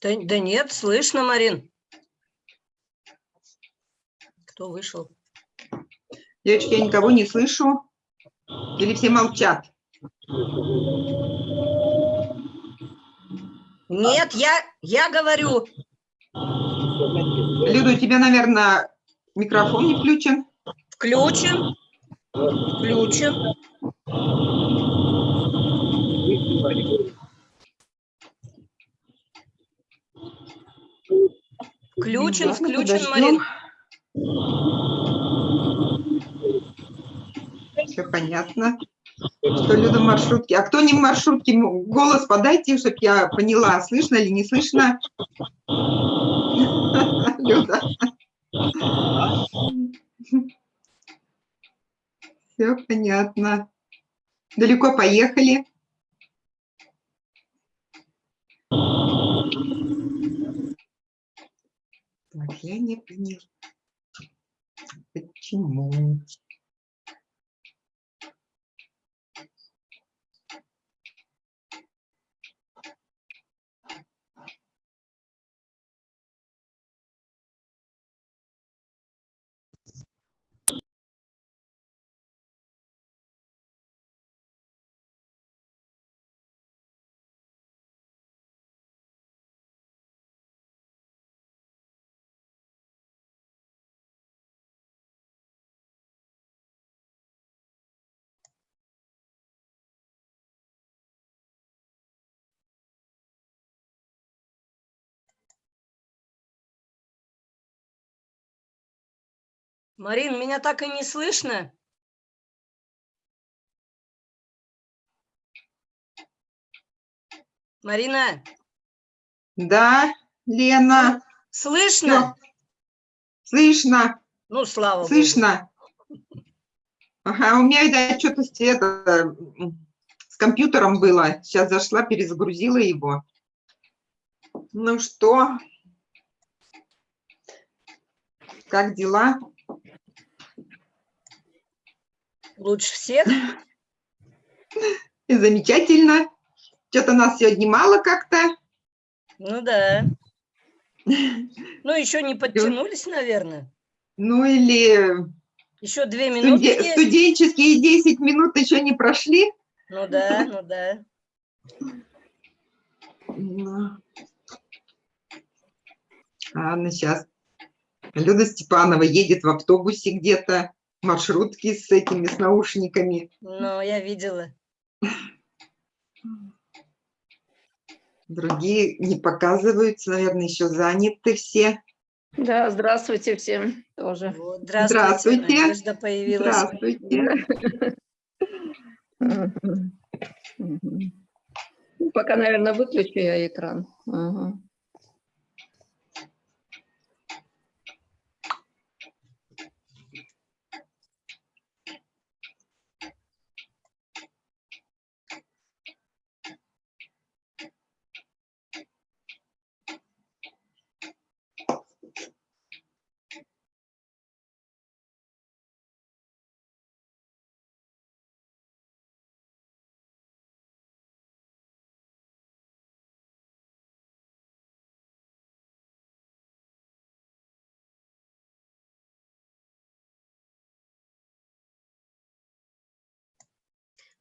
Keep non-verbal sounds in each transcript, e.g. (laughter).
Да, да нет, слышно, Марин. Кто вышел? Девочки, я никого не слышу. Или все молчат? Нет, я, я говорю. Люда, у тебя, наверное, микрофон не включен. Включен. Включен. Включен, включен. Марин. Все понятно. Что Люда в маршрутке. А кто не в маршрутке, голос подайте, чтобы я поняла, слышно или не слышно. (laughs) Люда. Все понятно. Далеко поехали. Так, я не поняла. Почему? Марин, меня так и не слышно. Марина, Да, Лена, слышно? слышно, Ну, слава богу. слышно. Ага, у меня это что-то с, это, с компьютером было. Сейчас зашла, перезагрузила его. Ну что? Как дела? Лучше всех. Замечательно. Что-то нас сегодня мало как-то. Ну да. Ну, еще не подтянулись, наверное. Ну или Еще две минуты студе- студенческие 10 минут еще не прошли. Ну да, ну да. Ну. Ладно, сейчас. Люда Степанова едет в автобусе где-то, в маршрутке с этими, с наушниками. Ну, я видела. Другие не показываются, наверное, еще заняты все. Да, здравствуйте всем тоже. Вот, здравствуйте. Здравствуйте. Надежда появилась. Здравствуйте. Ну, Пока, наверное, выключу я экран. Ага.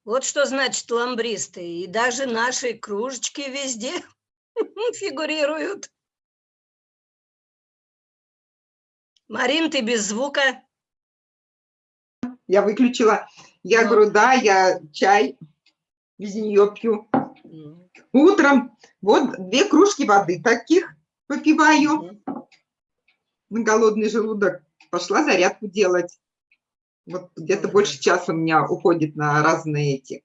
Вот что значит ламбристы. И даже наши кружечки везде (laughs) фигурируют. Марин, ты без звука. Я выключила. Я Ну. говорю, да, я чай без нее пью. М, Утром вот две кружки воды таких выпиваю. м. на голодный желудок пошла зарядку делать. Вот где-то Мгм. больше часа у меня уходит на разные эти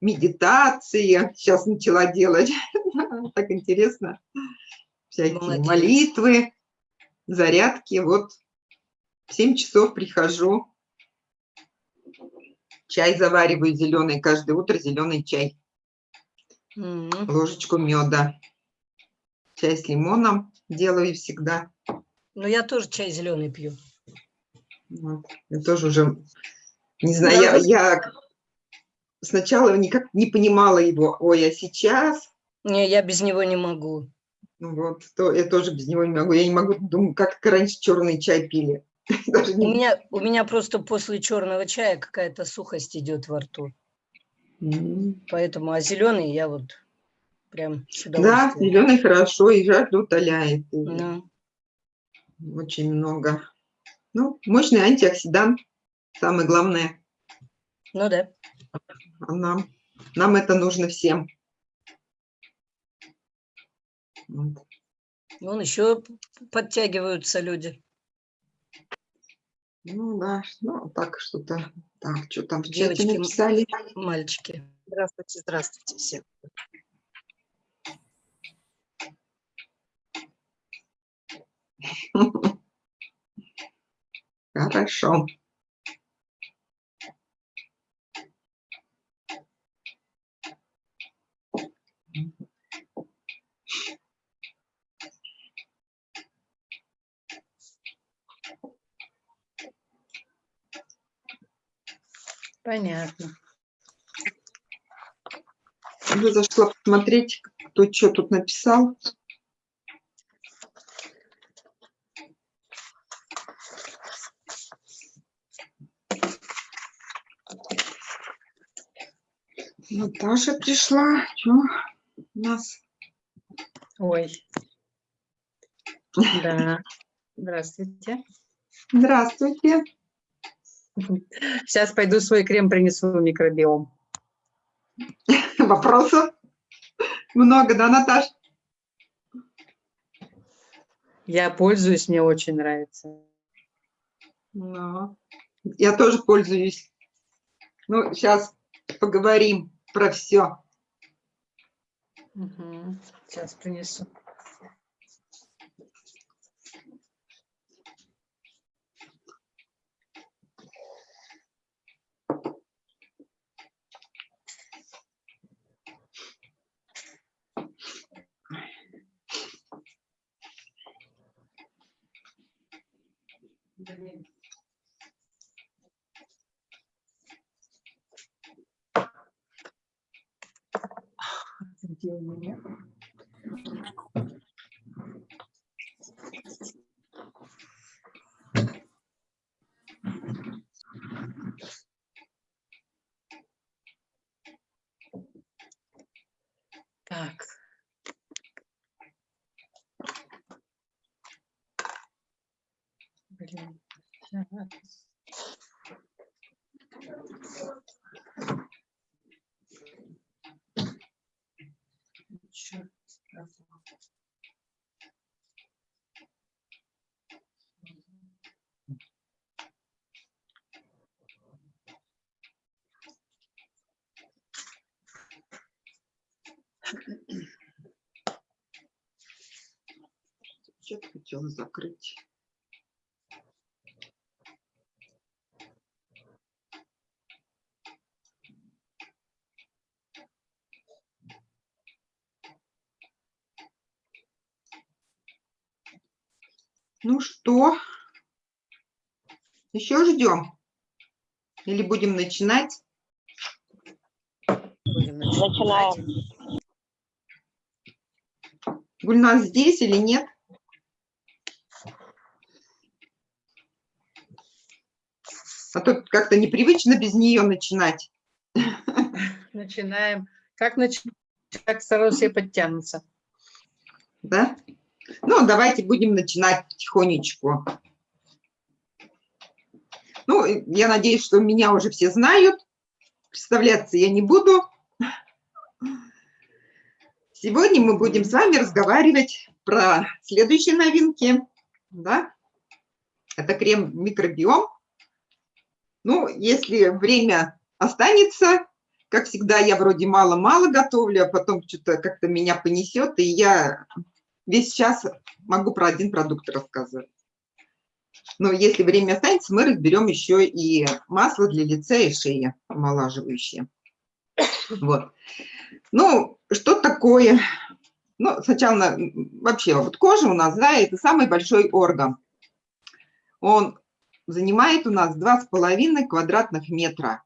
медитации. Сейчас начала делать. (laughs) Так интересно. Всякие Молодец. молитвы, зарядки. Вот в 7 часов прихожу. Чай завариваю зеленый каждое утро, зеленый чай. Ложечку меда. Чай с лимоном делаю всегда. Ну, я тоже чай зеленый пью. Вот. Я тоже уже, не знаю, я, я сначала никак не понимала его. Ой, а сейчас, Не, я без него не могу. Ну Вот, то я тоже без него не могу. Я не могу, думаю, как раньше черный чай пили. (laughs) Даже У меня, у меня просто после черного чая какая-то сухость идет во рту. М. Поэтому, а зеленый я вот прям с Да, зеленый хорошо, и жар утоляет. и Очень много. Ну, мощный антиоксидант, самое главное. ну да. Нам, нам это нужно всем. Вот. Вон еще подтягиваются люди. Ну да, ну так что-то. Так, что там в чате Девочки, м- написали? Мальчики. Здравствуйте, здравствуйте всем. (laughs) Хорошо. Понятно. Я зашла посмотреть, кто что тут написал. Наташа пришла. Что у нас? Ой. Да. Здравствуйте. Здравствуйте. Сейчас пойду свой крем принесу в микробиом. (laughs) Вопросов много, да, Наташ? Я пользуюсь, мне очень нравится. Ну, я тоже пользуюсь. Ну, сейчас поговорим про все. Мгм. Сейчас принесу. Где у меня? Так. Блин. Сказала? Чат хотела закрыть. Что, еще ждем? Или будем начинать? Будем начинать. Гульнас здесь или нет? А то как-то непривычно без нее начинать. Начинаем. Как начать? Как сразу все подтянутся. Да? Ну, давайте будем начинать потихонечку. Ну, я надеюсь, что меня уже все знают. Представляться я не буду. Сегодня мы будем с вами разговаривать про следующие новинки. Да? Это крем микробиом. Ну, если время останется, как всегда, я вроде мало-мало готовлю, а потом что-то как-то меня понесет, и я весь час могу про один продукт рассказывать. Но если время останется, мы разберем еще и масло для лица и шеи омолаживающее. Вот. Ну, что такое? Ну, сначала на- вообще вот кожа у нас, да, это самый большой орган. Он занимает у нас 2,5 квадратных метра.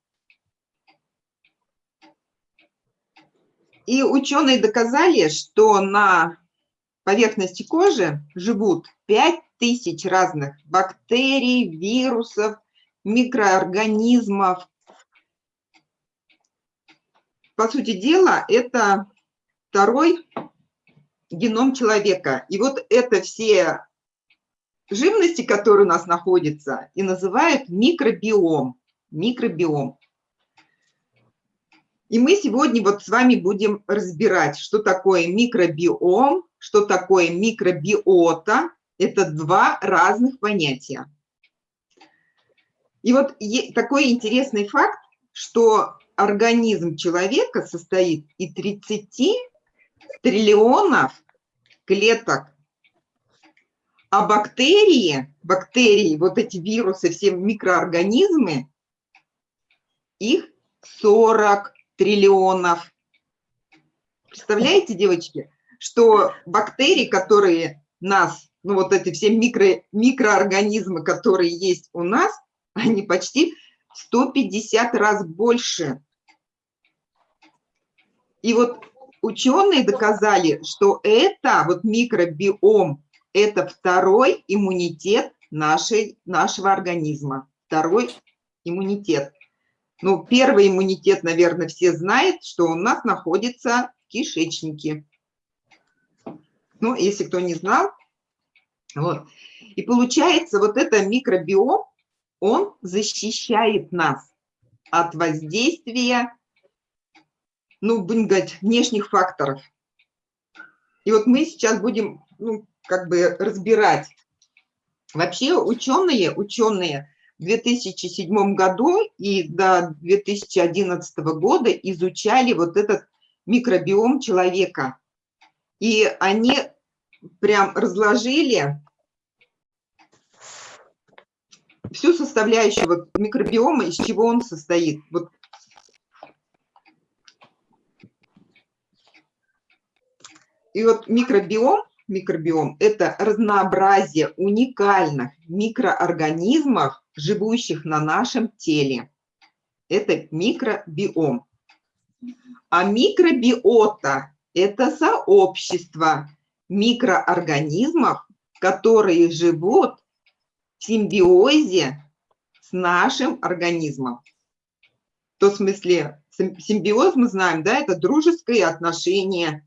И ученые доказали, что на поверхности кожи живут 5000 разных бактерий, вирусов, микроорганизмов. По сути дела, это второй геном человека. И вот это все живности, которые у нас находятся, и называют микробиом. Микробиом. И мы сегодня вот с вами будем разбирать, что такое микробиом, что такое микробиота. Это два разных понятия. И вот такой интересный факт, что организм человека состоит из 30 триллионов клеток, а бактерии, бактерии, вот эти вирусы, все микроорганизмы, их 40 триллионов. Представляете, девочки, что бактерии, которые нас, ну вот эти все микро, микроорганизмы, которые есть у нас, (laughs) они почти 150 раз больше. И вот ученые доказали, что это вот микробиом, это второй иммунитет нашей, нашего организма. Второй иммунитет. Ну, первый иммунитет, наверное, все знают, что у нас находится в кишечнике. Ну, если кто не знал. Вот. И получается, вот это микробиом, он защищает нас от воздействия, ну, будем говорить, внешних факторов. И вот мы сейчас будем, ну, как бы разбирать. Вообще ученые, ученые в 2007 году и до 2011 года изучали вот этот микробиом человека. И они прям разложили всю составляющую микробиома, из чего он состоит. Вот. И вот микробиом, микробиом – это разнообразие уникальных микроорганизмов, живущих на нашем теле. Это микробиом. А микробиота – это сообщество микроорганизмов, которые живут в симбиозе с нашим организмом. То в смысле, симбиоз мы знаем, да, это дружеское отношение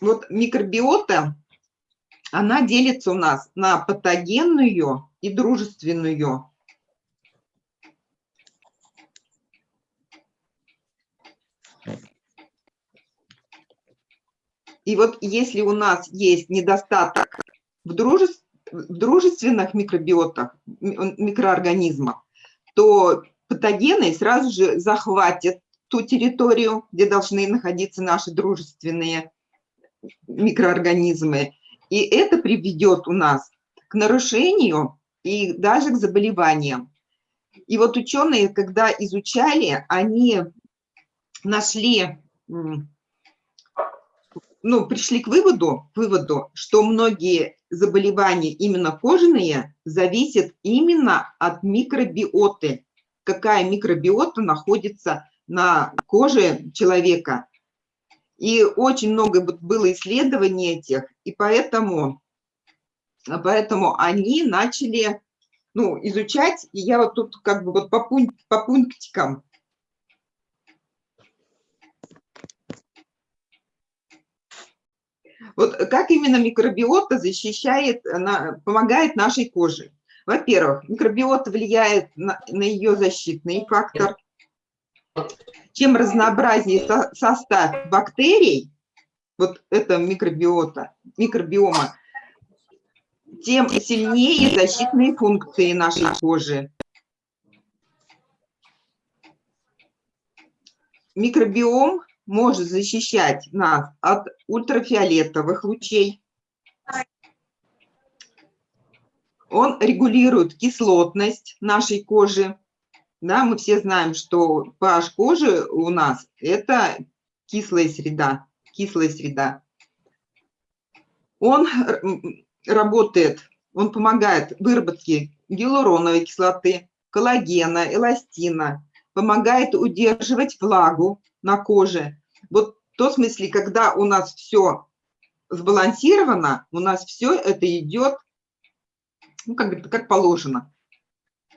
вот микробиота, она делится у нас на патогенную и дружественную. И вот если у нас есть недостаток в, друже... в дружественных микробиотах, микроорганизмах, то патогены сразу же захватят ту территорию, где должны находиться наши дружественные микроорганизмы. И это приведет у нас к нарушению и даже к заболеваниям. И вот ученые, когда изучали, они нашли, ну, пришли к выводу, выводу, что многие заболевания, именно кожные, зависят именно от микробиоты. Какая микробиота находится на коже человека. И очень много было исследований этих, и поэтому, поэтому они начали ну, изучать, и я вот тут как бы вот по, пункт, по пунктикам. Вот как именно микробиота защищает, помогает нашей коже? Во-первых, микробиота влияет на, на ее защитный фактор. Чем разнообразнее состав бактерий, вот это микробиота, микробиома, тем сильнее защитные функции нашей кожи. Микробиом может защищать нас от ультрафиолетовых лучей. Он регулирует кислотность нашей кожи. Да, мы все знаем, что pH кожи у нас – это кислая среда, кислая среда. Он работает, он помогает выработке гиалуроновой кислоты, коллагена, эластина, помогает удерживать влагу на коже. Вот в том смысле, когда у нас все сбалансировано, у нас все это идет, ну, как, как положено.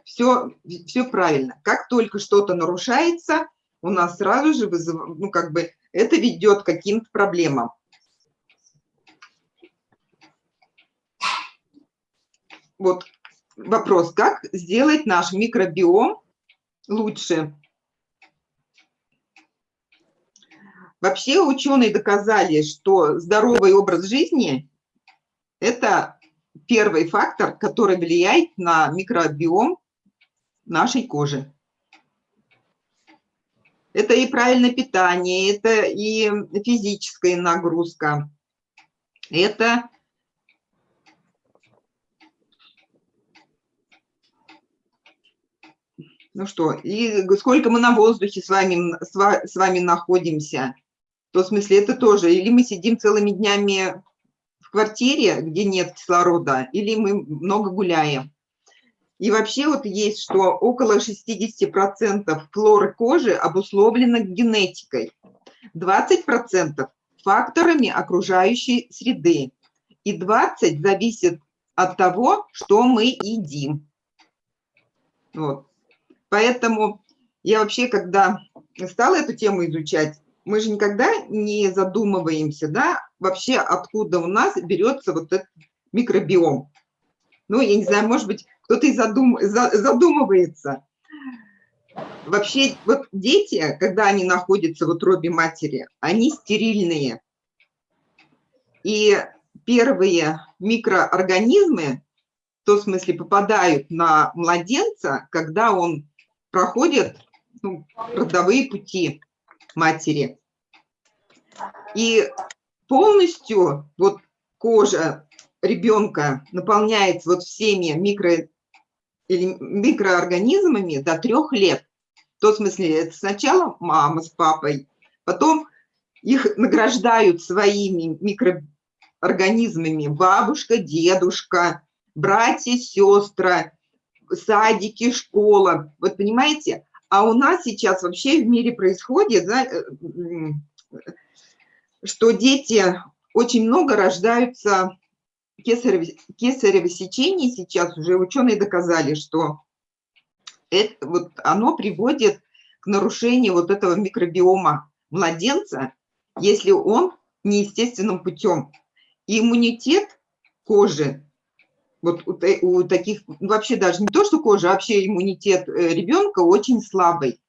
Все, все правильно. Как только что-то нарушается, у нас сразу же, вызыв, ну, как бы, это ведет к каким-то проблемам. Вот вопрос, как сделать наш микробиом лучше? Вообще ученые доказали, что здоровый образ жизни – это первый фактор, который влияет на микробиом нашей кожи. Это и правильное питание, это и физическая нагрузка, это ну что, и сколько мы на воздухе с вами, с вами находимся – то в смысле это тоже, или мы сидим целыми днями в квартире, где нет кислорода, или мы много гуляем. И вообще вот есть, что около 60% флоры кожи обусловлено генетикой, 20% факторами окружающей среды, и 20% зависит от того, что мы едим. Вот. Поэтому я вообще, когда стала эту тему изучать, мы же никогда не задумываемся, да, вообще откуда у нас берется вот этот микробиом. Ну, я не знаю, может быть, кто-то и задум, задумывается. Вообще, вот дети, когда они находятся в утробе матери, они стерильные. И первые микроорганизмы, в том смысле, попадают на младенца, когда он проходит ну, родовые пути матери. И полностью вот кожа ребенка наполняется вот всеми микро, микроорганизмами до трех лет. В том смысле, это сначала мама с папой, потом их награждают своими микроорганизмами бабушка, дедушка, братья, сестры, садики, школа. Вот понимаете? А у нас сейчас вообще в мире происходит, да, э, что дети очень много рождаются кесарево, кесарево сечение сейчас уже ученые доказали, что это, вот оно приводит к нарушению вот этого микробиома младенца, если он неестественным путем. И иммунитет кожи вот у, у таких, вообще даже не то, что кожа, а вообще иммунитет э, ребенка очень слабый.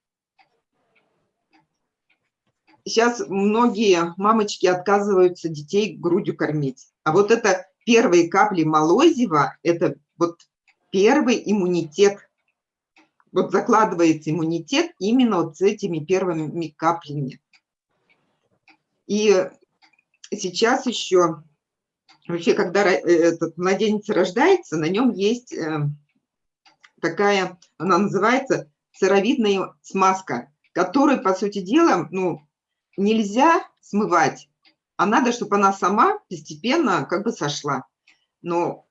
Сейчас многие мамочки отказываются детей грудью кормить. А вот это первые капли молозива, это вот первый иммунитет. Вот закладывается иммунитет именно вот с этими первыми каплями. И сейчас еще Вообще, когда э, этот младенец рождается, на нем есть э, такая, она называется сыровидная смазка, которую, по сути дела, ну, нельзя смывать, а надо, чтобы она сама постепенно как бы сошла. Но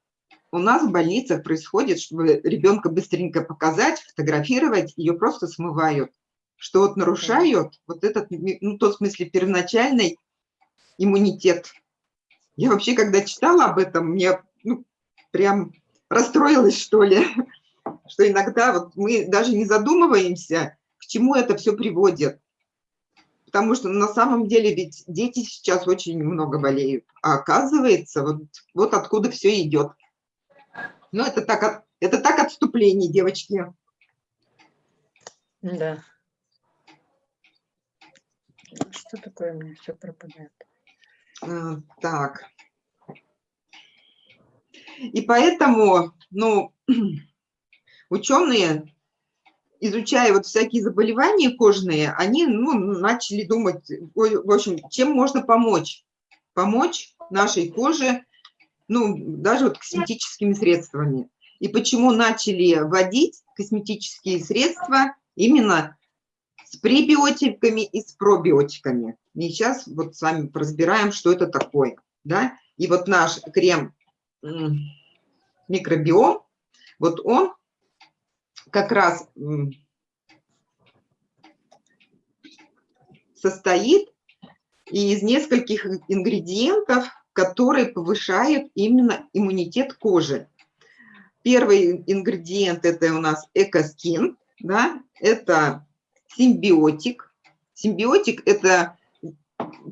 у нас в больницах происходит, чтобы ребенка быстренько показать, фотографировать, ее просто смывают, что вот нарушают вот этот, ну, тот смысле, первоначальный иммунитет я вообще, когда читала об этом, мне ну, прям расстроилась, что ли, (laughs) что иногда вот мы даже не задумываемся, к чему это все приводит. Потому что на самом деле ведь дети сейчас очень много болеют. А оказывается, вот, вот откуда все идет. Ну, это так, это так отступление, девочки. Да. Что такое у меня все пропадает? А, так. И поэтому, ну, (clears throat) ученые, изучая вот всякие заболевания кожные, они ну, начали думать, в общем, чем можно помочь. Помочь нашей коже, ну, даже вот косметическими средствами. И почему начали вводить косметические средства именно с пребиотиками и с пробиотиками. И сейчас вот с вами разбираем, что это такое. Да? И вот наш крем микробиом, вот он как раз состоит из нескольких ингредиентов, которые повышают именно иммунитет кожи. Первый ингредиент – это у нас экоскин, да, это симбиотик. Симбиотик – это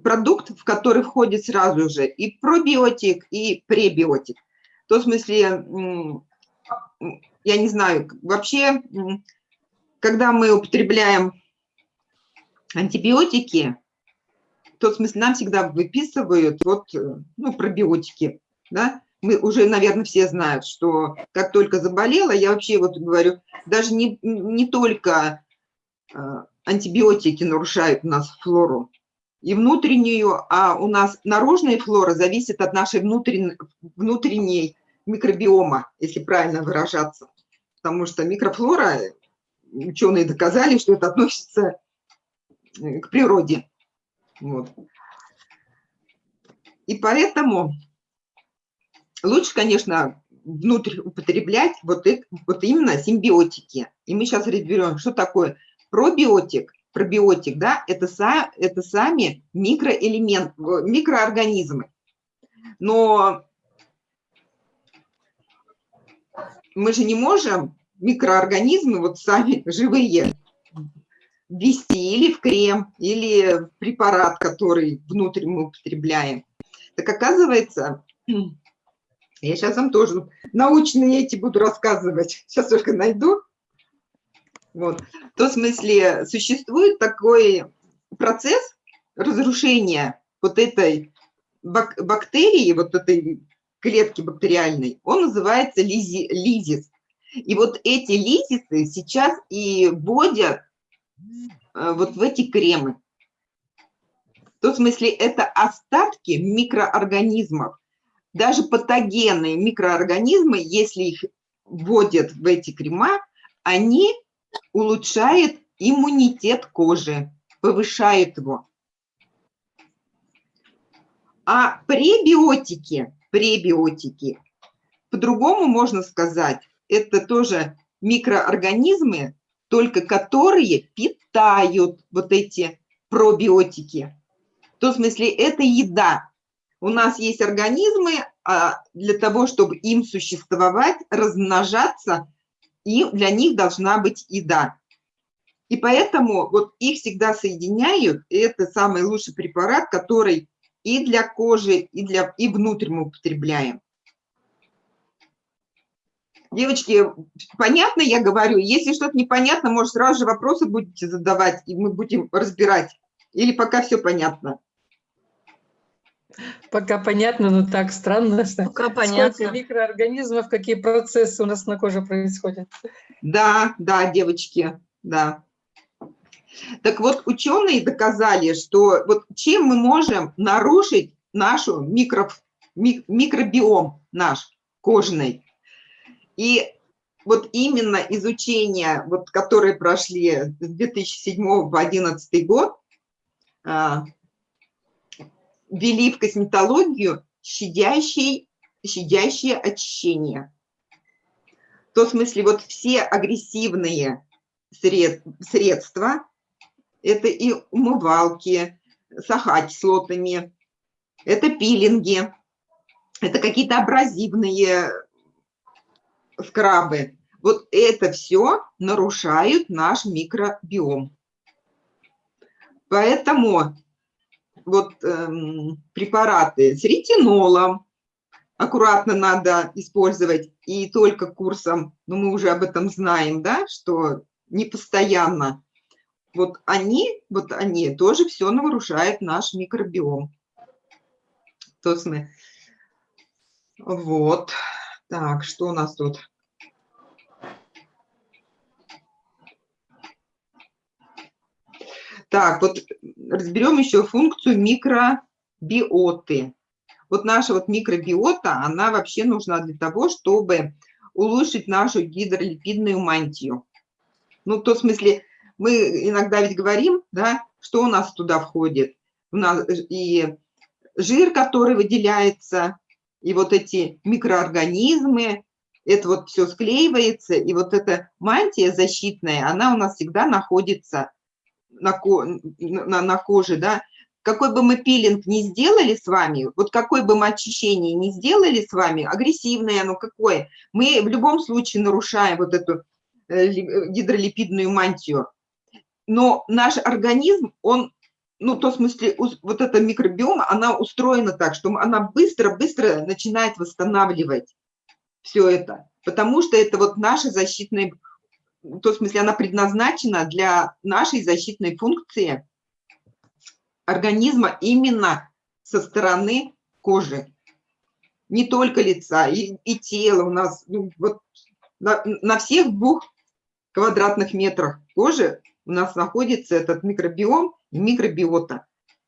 продукт, в который входит сразу же и пробиотик, и пребиотик. В том смысле, я не знаю, вообще, когда мы употребляем антибиотики, в том смысле нам всегда выписывают вот, ну, пробиотики, да, мы уже, наверное, все знают, что как только заболела, я вообще вот говорю, даже не, не только антибиотики нарушают у нас флору и внутреннюю, а у нас наружная флора зависит от нашей внутренней, внутренней микробиома, если правильно выражаться. Потому что микрофлора, ученые доказали, что это относится э, к природе. Вот. И поэтому лучше, конечно, внутрь употреблять вот, это, вот именно симбиотики. И мы сейчас разберем, что такое пробиотик, пробиотик, да, это, са, это сами микроэлементы, микроорганизмы. Но мы же не можем микроорганизмы, вот сами живые, ввести или в крем, или в препарат, который внутрь мы употребляем. Так оказывается, я сейчас вам тоже научные эти буду рассказывать, сейчас только найду. Вот. В том смысле, существует такой процесс разрушения вот этой бак бактерии, вот этой клетки бактериальной, он называется лизи лизис. И вот эти лизисы сейчас и вводят Э, вот в эти кремы. В том смысле это остатки микроорганизмов. Даже патогенные микроорганизмы, если их вводят в эти крема, они улучшают иммунитет кожи, повышают его. А пребиотики, пребиотики, по-другому можно сказать, это тоже микроорганизмы, только которые питают вот эти пробиотики. В том смысле, это еда. У нас есть организмы, а для того, чтобы им существовать, размножаться, и для них должна быть еда. И поэтому вот их всегда соединяют, и это самый лучший препарат, который и для кожи, и, для, и внутрь мы употребляем. Девочки, понятно я говорю? Если что-то непонятно, может, сразу же вопросы будете задавать, и мы будем разбирать. Или пока все понятно? Пока понятно, но так странно. Пока понятно. Сколько микроорганизмов, какие процессы у нас на коже происходят. Да, да, девочки, да. Так вот, ученые доказали, что вот чем мы можем нарушить нашу микро, микробиом наш кожный. И вот именно изучение, вот, которые прошли с 2007 по 2011 год, а, ввели в косметологию щадящие, щадящее очищение. В том смысле, вот все агрессивные сред, средства, это и умывалки с ахокислотами, это пилинги, это какие-то абразивные скрабы. Вот это все нарушают наш микробиом. Поэтому вот эм, препараты с ретинолом аккуратно надо использовать и только курсом, ну мы уже об этом знаем, да, что не постоянно. Вот они, вот они тоже все нарушают наш микробиом. То есть мы, вот. Так, что у нас тут? Так, вот разберем еще функцию микробиоты. Вот наша вот микробиота, она вообще нужна для того, чтобы улучшить нашу гидролипидную мантию. Ну, в том смысле, мы иногда ведь говорим, да, что у нас туда входит. У нас и жир, который выделяется и вот эти микроорганизмы, это вот все склеивается, и вот эта мантия защитная, она у нас всегда находится на, на, на коже, да, какой бы мы пилинг не сделали с вами, вот какой бы мы очищение не сделали с вами, агрессивное оно какое, мы в любом случае нарушаем вот эту э, гидролипидную мантию. Но наш организм, он, ну, в том смысле, вот эта микробиома, она устроена так, что она быстро-быстро начинает восстанавливать все это, потому что это вот наша защитная, в том смысле, она предназначена для нашей защитной функции – организма именно со стороны кожи. Не только лица, и, и тела у нас. Ну, вот на, на всех двух квадратных метрах кожи у нас находится этот микробиом и микробиота.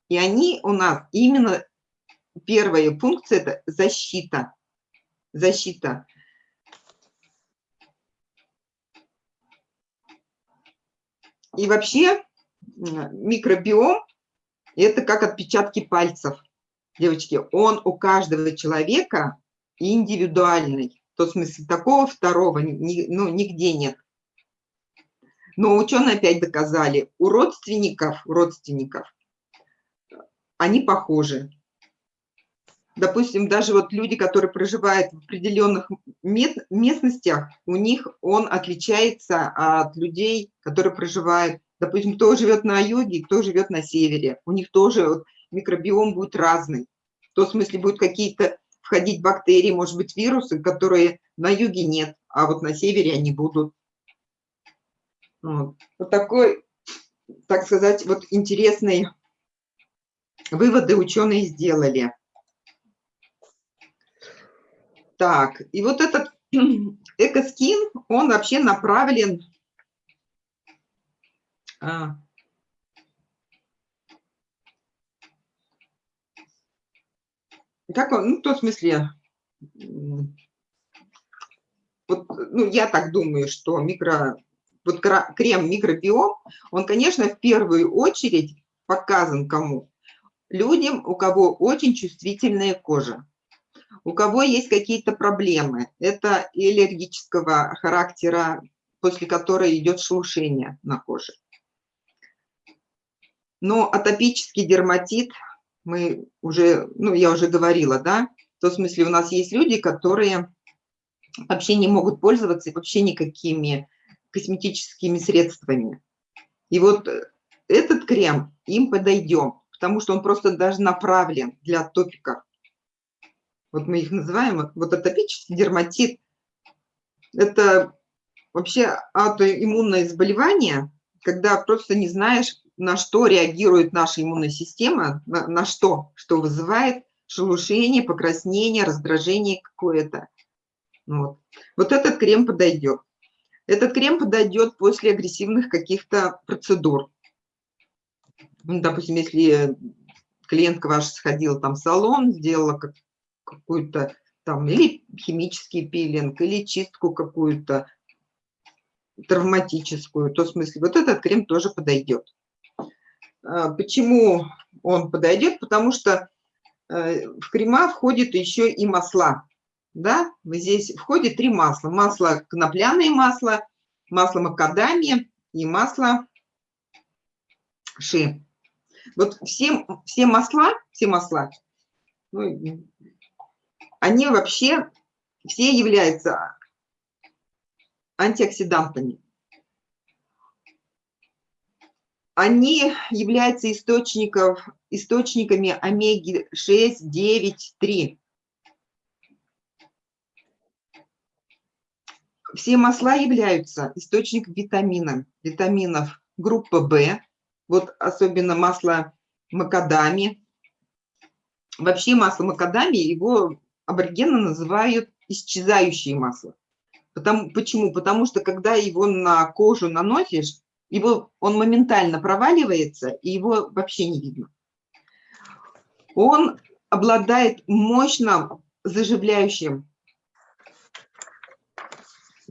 И они у нас именно первая функция – это защита. Защита. И вообще микробиом это как отпечатки пальцев. Девочки, он у каждого человека индивидуальный. В том смысле, такого второго ну, нигде нет. Но ученые опять доказали, у родственников, родственников они похожи. Допустим, даже вот люди, которые проживают в определенных местностях, у них он отличается от людей, которые проживают Допустим, кто живет на юге, кто живет на севере. У них тоже вот микробиом будет разный. В том смысле будут какие-то входить бактерии, может быть, вирусы, которые на юге нет, а вот на севере они будут. Вот, вот такой, так сказать, вот интересные выводы ученые сделали. Так, и вот этот (clears throat) экоскин, он вообще направлен а. Как он, ну, в том смысле, вот, ну, я так думаю, что микро, вот крем микробиом, он, конечно, в первую очередь показан кому? Людям, у кого очень чувствительная кожа, у кого есть какие-то проблемы. Это аллергического характера, после которой идет шелушение на коже. Но атопический дерматит, мы уже, ну, я уже говорила, да, в том смысле у нас есть люди, которые вообще не могут пользоваться вообще никакими косметическими средствами. И вот этот крем им подойдет, потому что он просто даже направлен для топиков. Вот мы их называем, вот атопический дерматит. Это вообще аутоиммунное заболевание, когда просто не знаешь, на что реагирует наша иммунная система, на, на что, что вызывает шелушение, покраснение, раздражение какое-то. Вот. вот этот крем подойдет. Этот крем подойдет после агрессивных каких-то процедур. Ну, допустим, если клиентка ваша сходила там в салон, сделала какую-то там или химический пилинг, или чистку какую-то травматическую, то в смысле вот этот крем тоже подойдет. А, почему он подойдет? Потому что э, в крема входит еще и масла. Да? Здесь входит три масла. Масло конопляное масло, масло макадамия и масло ши. Вот все, все масла, все масла, ну, они вообще все являются антиоксидантами они являются источников, источниками омеги-6, 9, 3. Все масла являются источником витамина, витаминов группы В, вот особенно масло макадами. Вообще масло макадами, его аборигены называют исчезающее масло. Потому, почему? Потому что когда его на кожу наносишь, его, он моментально проваливается, и его вообще не видно. Он обладает мощным заживляющим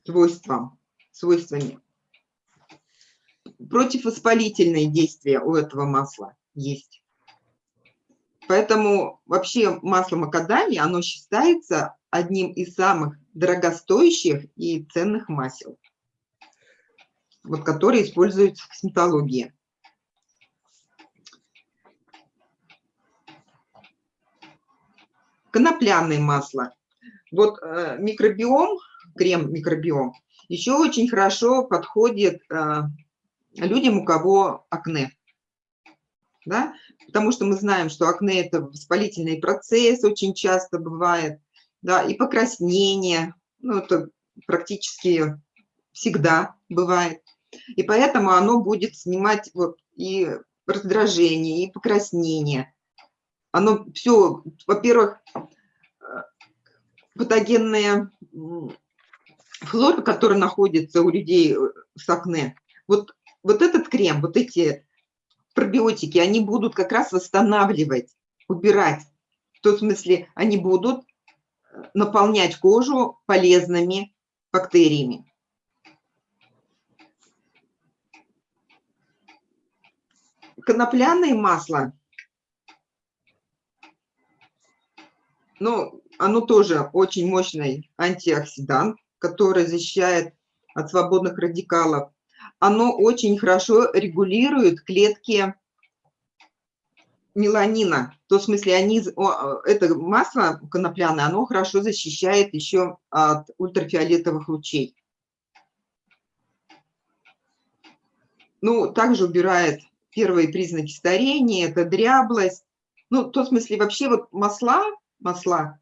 свойством, свойствами. Противовоспалительные действия у этого масла есть. Поэтому вообще масло макадамия, оно считается одним из самых дорогостоящих и ценных масел, вот, которые используются в косметологии. Конопляное масло. Вот э, микробиом, крем микробиом, еще очень хорошо подходит э, людям, у кого акне. Да? Потому что мы знаем, что акне – это воспалительный процесс, очень часто бывает, да, и покраснение, ну, это практически всегда бывает. И поэтому оно будет снимать вот и раздражение, и покраснение. Оно все, во-первых, патогенная флора, которая находится у людей с акне, вот, вот этот крем, вот эти пробиотики, они будут как раз восстанавливать, убирать. В том смысле, они будут наполнять кожу полезными бактериями. Конопляное масло, ну, оно тоже очень мощный антиоксидант, который защищает от свободных радикалов. Оно очень хорошо регулирует клетки меланина. В том смысле, они, это масло конопляное, оно хорошо защищает еще от ультрафиолетовых лучей. Ну, также убирает первые признаки старения, это дряблость. Ну, в том смысле, вообще вот масла, масла,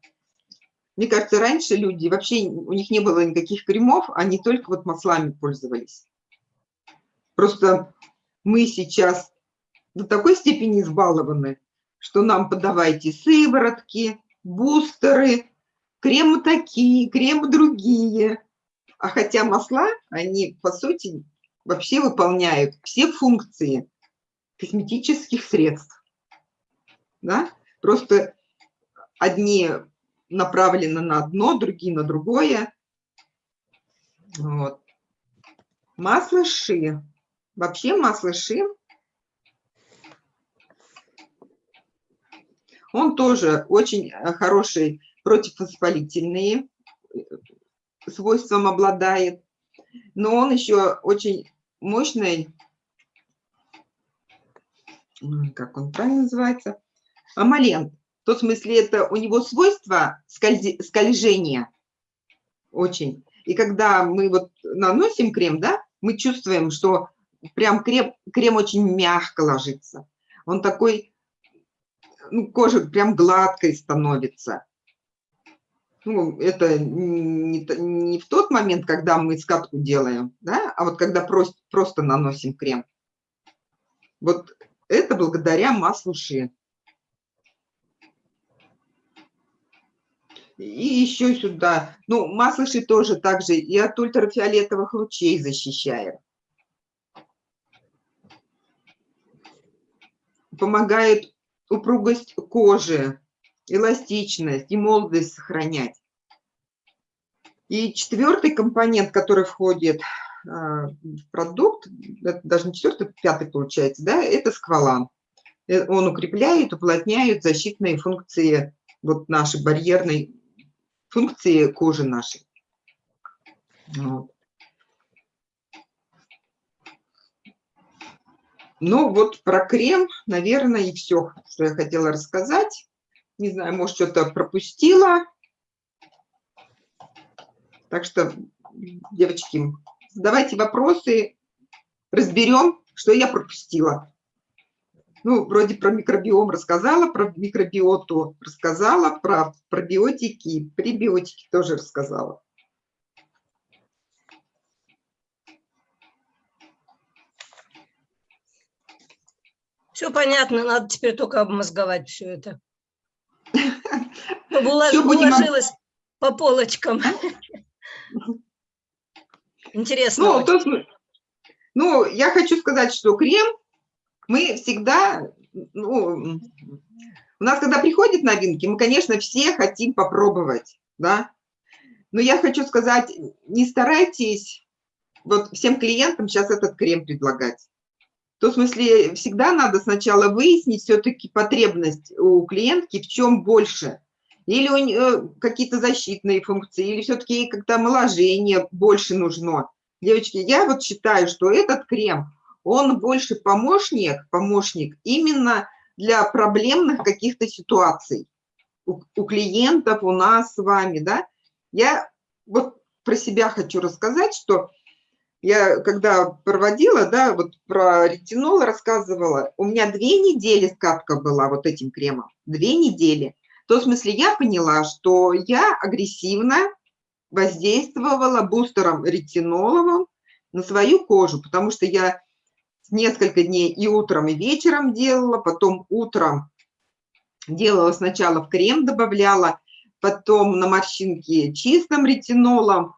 мне кажется, раньше люди, вообще у них не было никаких кремов, они только вот маслами пользовались. Просто мы сейчас до такой степени избалованы, что нам подавайте сыворотки, бустеры, кремы такие, кремы другие. А хотя масла, они, по сути, вообще выполняют все функции косметических средств. Да? Просто одни направлены на одно, другие на другое. Вот. Масло ши. Вообще масло ши, он тоже очень э, хороший противовоспалительные э, свойством обладает, но он еще очень мощный, как он правильно называется, амалент. В том смысле, это у него свойство скользи, скольжения очень. И когда мы вот наносим крем, да, мы чувствуем, что прям крем, крем очень мягко ложится. Он такой, ну, кожа прям гладкой становится. Ну, это не, не в тот момент, когда мы скатку делаем, да, а вот когда просто, просто наносим крем. Вот это благодаря маслу ши. И еще сюда, ну, масло ши тоже также и от ультрафиолетовых лучей защищает. Помогает упругость кожи, эластичность и молодость сохранять. И четвертый компонент, который входит а, в продукт, даже не четвертый, пятый получается, да, это сквалан. Э, он укрепляет, уплотняет защитные функции вот нашей барьерной функции кожи нашей. Вот. Ну вот про крем, наверное, и все, что я хотела рассказать. Не знаю, может, что-то пропустила. Так что, девочки, задавайте вопросы, разберем, что я пропустила. Ну, вроде про микробиом рассказала, про микробиоту рассказала, про пробиотики, пребиотики тоже рассказала. Все понятно, надо теперь только обмозговать все это. Чтобы (laughs) Всё будем уложилось по полочкам. (laughs) Интересно. Ну, то, ну, я хочу сказать, что крем мы всегда, ну, у нас, когда приходят новинки, мы, конечно, все хотим попробовать, да, но я хочу сказать, не старайтесь вот всем клиентам сейчас этот крем предлагать. В том смысле, всегда надо сначала выяснить все-таки потребность у клиентки, в чем больше. или у нее какие-то защитные функции, или все-таки ей как-то омоложение больше нужно. Девочки, я вот считаю, что этот крем, он больше помощник, помощник именно для проблемных каких-то ситуаций. У, у клиентов, у нас с вами, да. Я вот про себя хочу рассказать, что я когда проводила, да, вот про ретинол рассказывала, у меня две недели скатка была вот этим кремом, две недели. В том смысле я поняла, что я агрессивно воздействовала бустером ретиноловым на свою кожу, потому что я несколько дней и утром, и вечером делала, потом утром делала сначала в крем добавляла, потом на морщинки чистым ретинолом.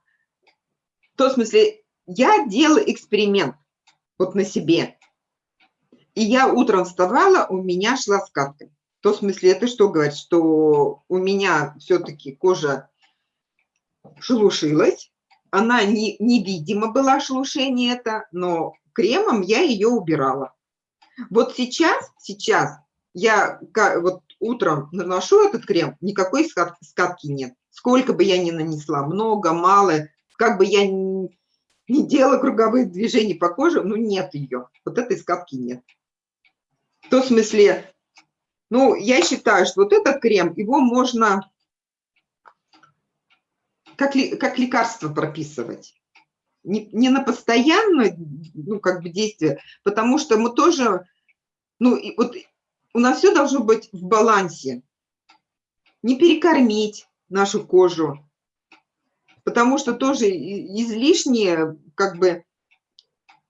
В том смысле, я делала эксперимент вот на себе. И я утром вставала, у меня шла скатка. В том смысле, это что говорит, что у меня все-таки кожа шелушилась, она не, невидимо была шелушение это, но кремом я ее убирала. Вот сейчас, сейчас я вот утром наношу этот крем, никакой скатки нет. Сколько бы я ни нанесла, много, мало, как бы я не делала круговые движения по коже, ну нет ее, вот этой скатки нет. В том смысле, ну, я считаю, что вот этот крем, его можно как, как лекарство прописывать. Не, не на постоянное, ну, как бы действие, потому что мы тоже, ну, и вот у нас все должно быть в балансе. Не перекормить нашу кожу, потому что тоже излишнее, как бы,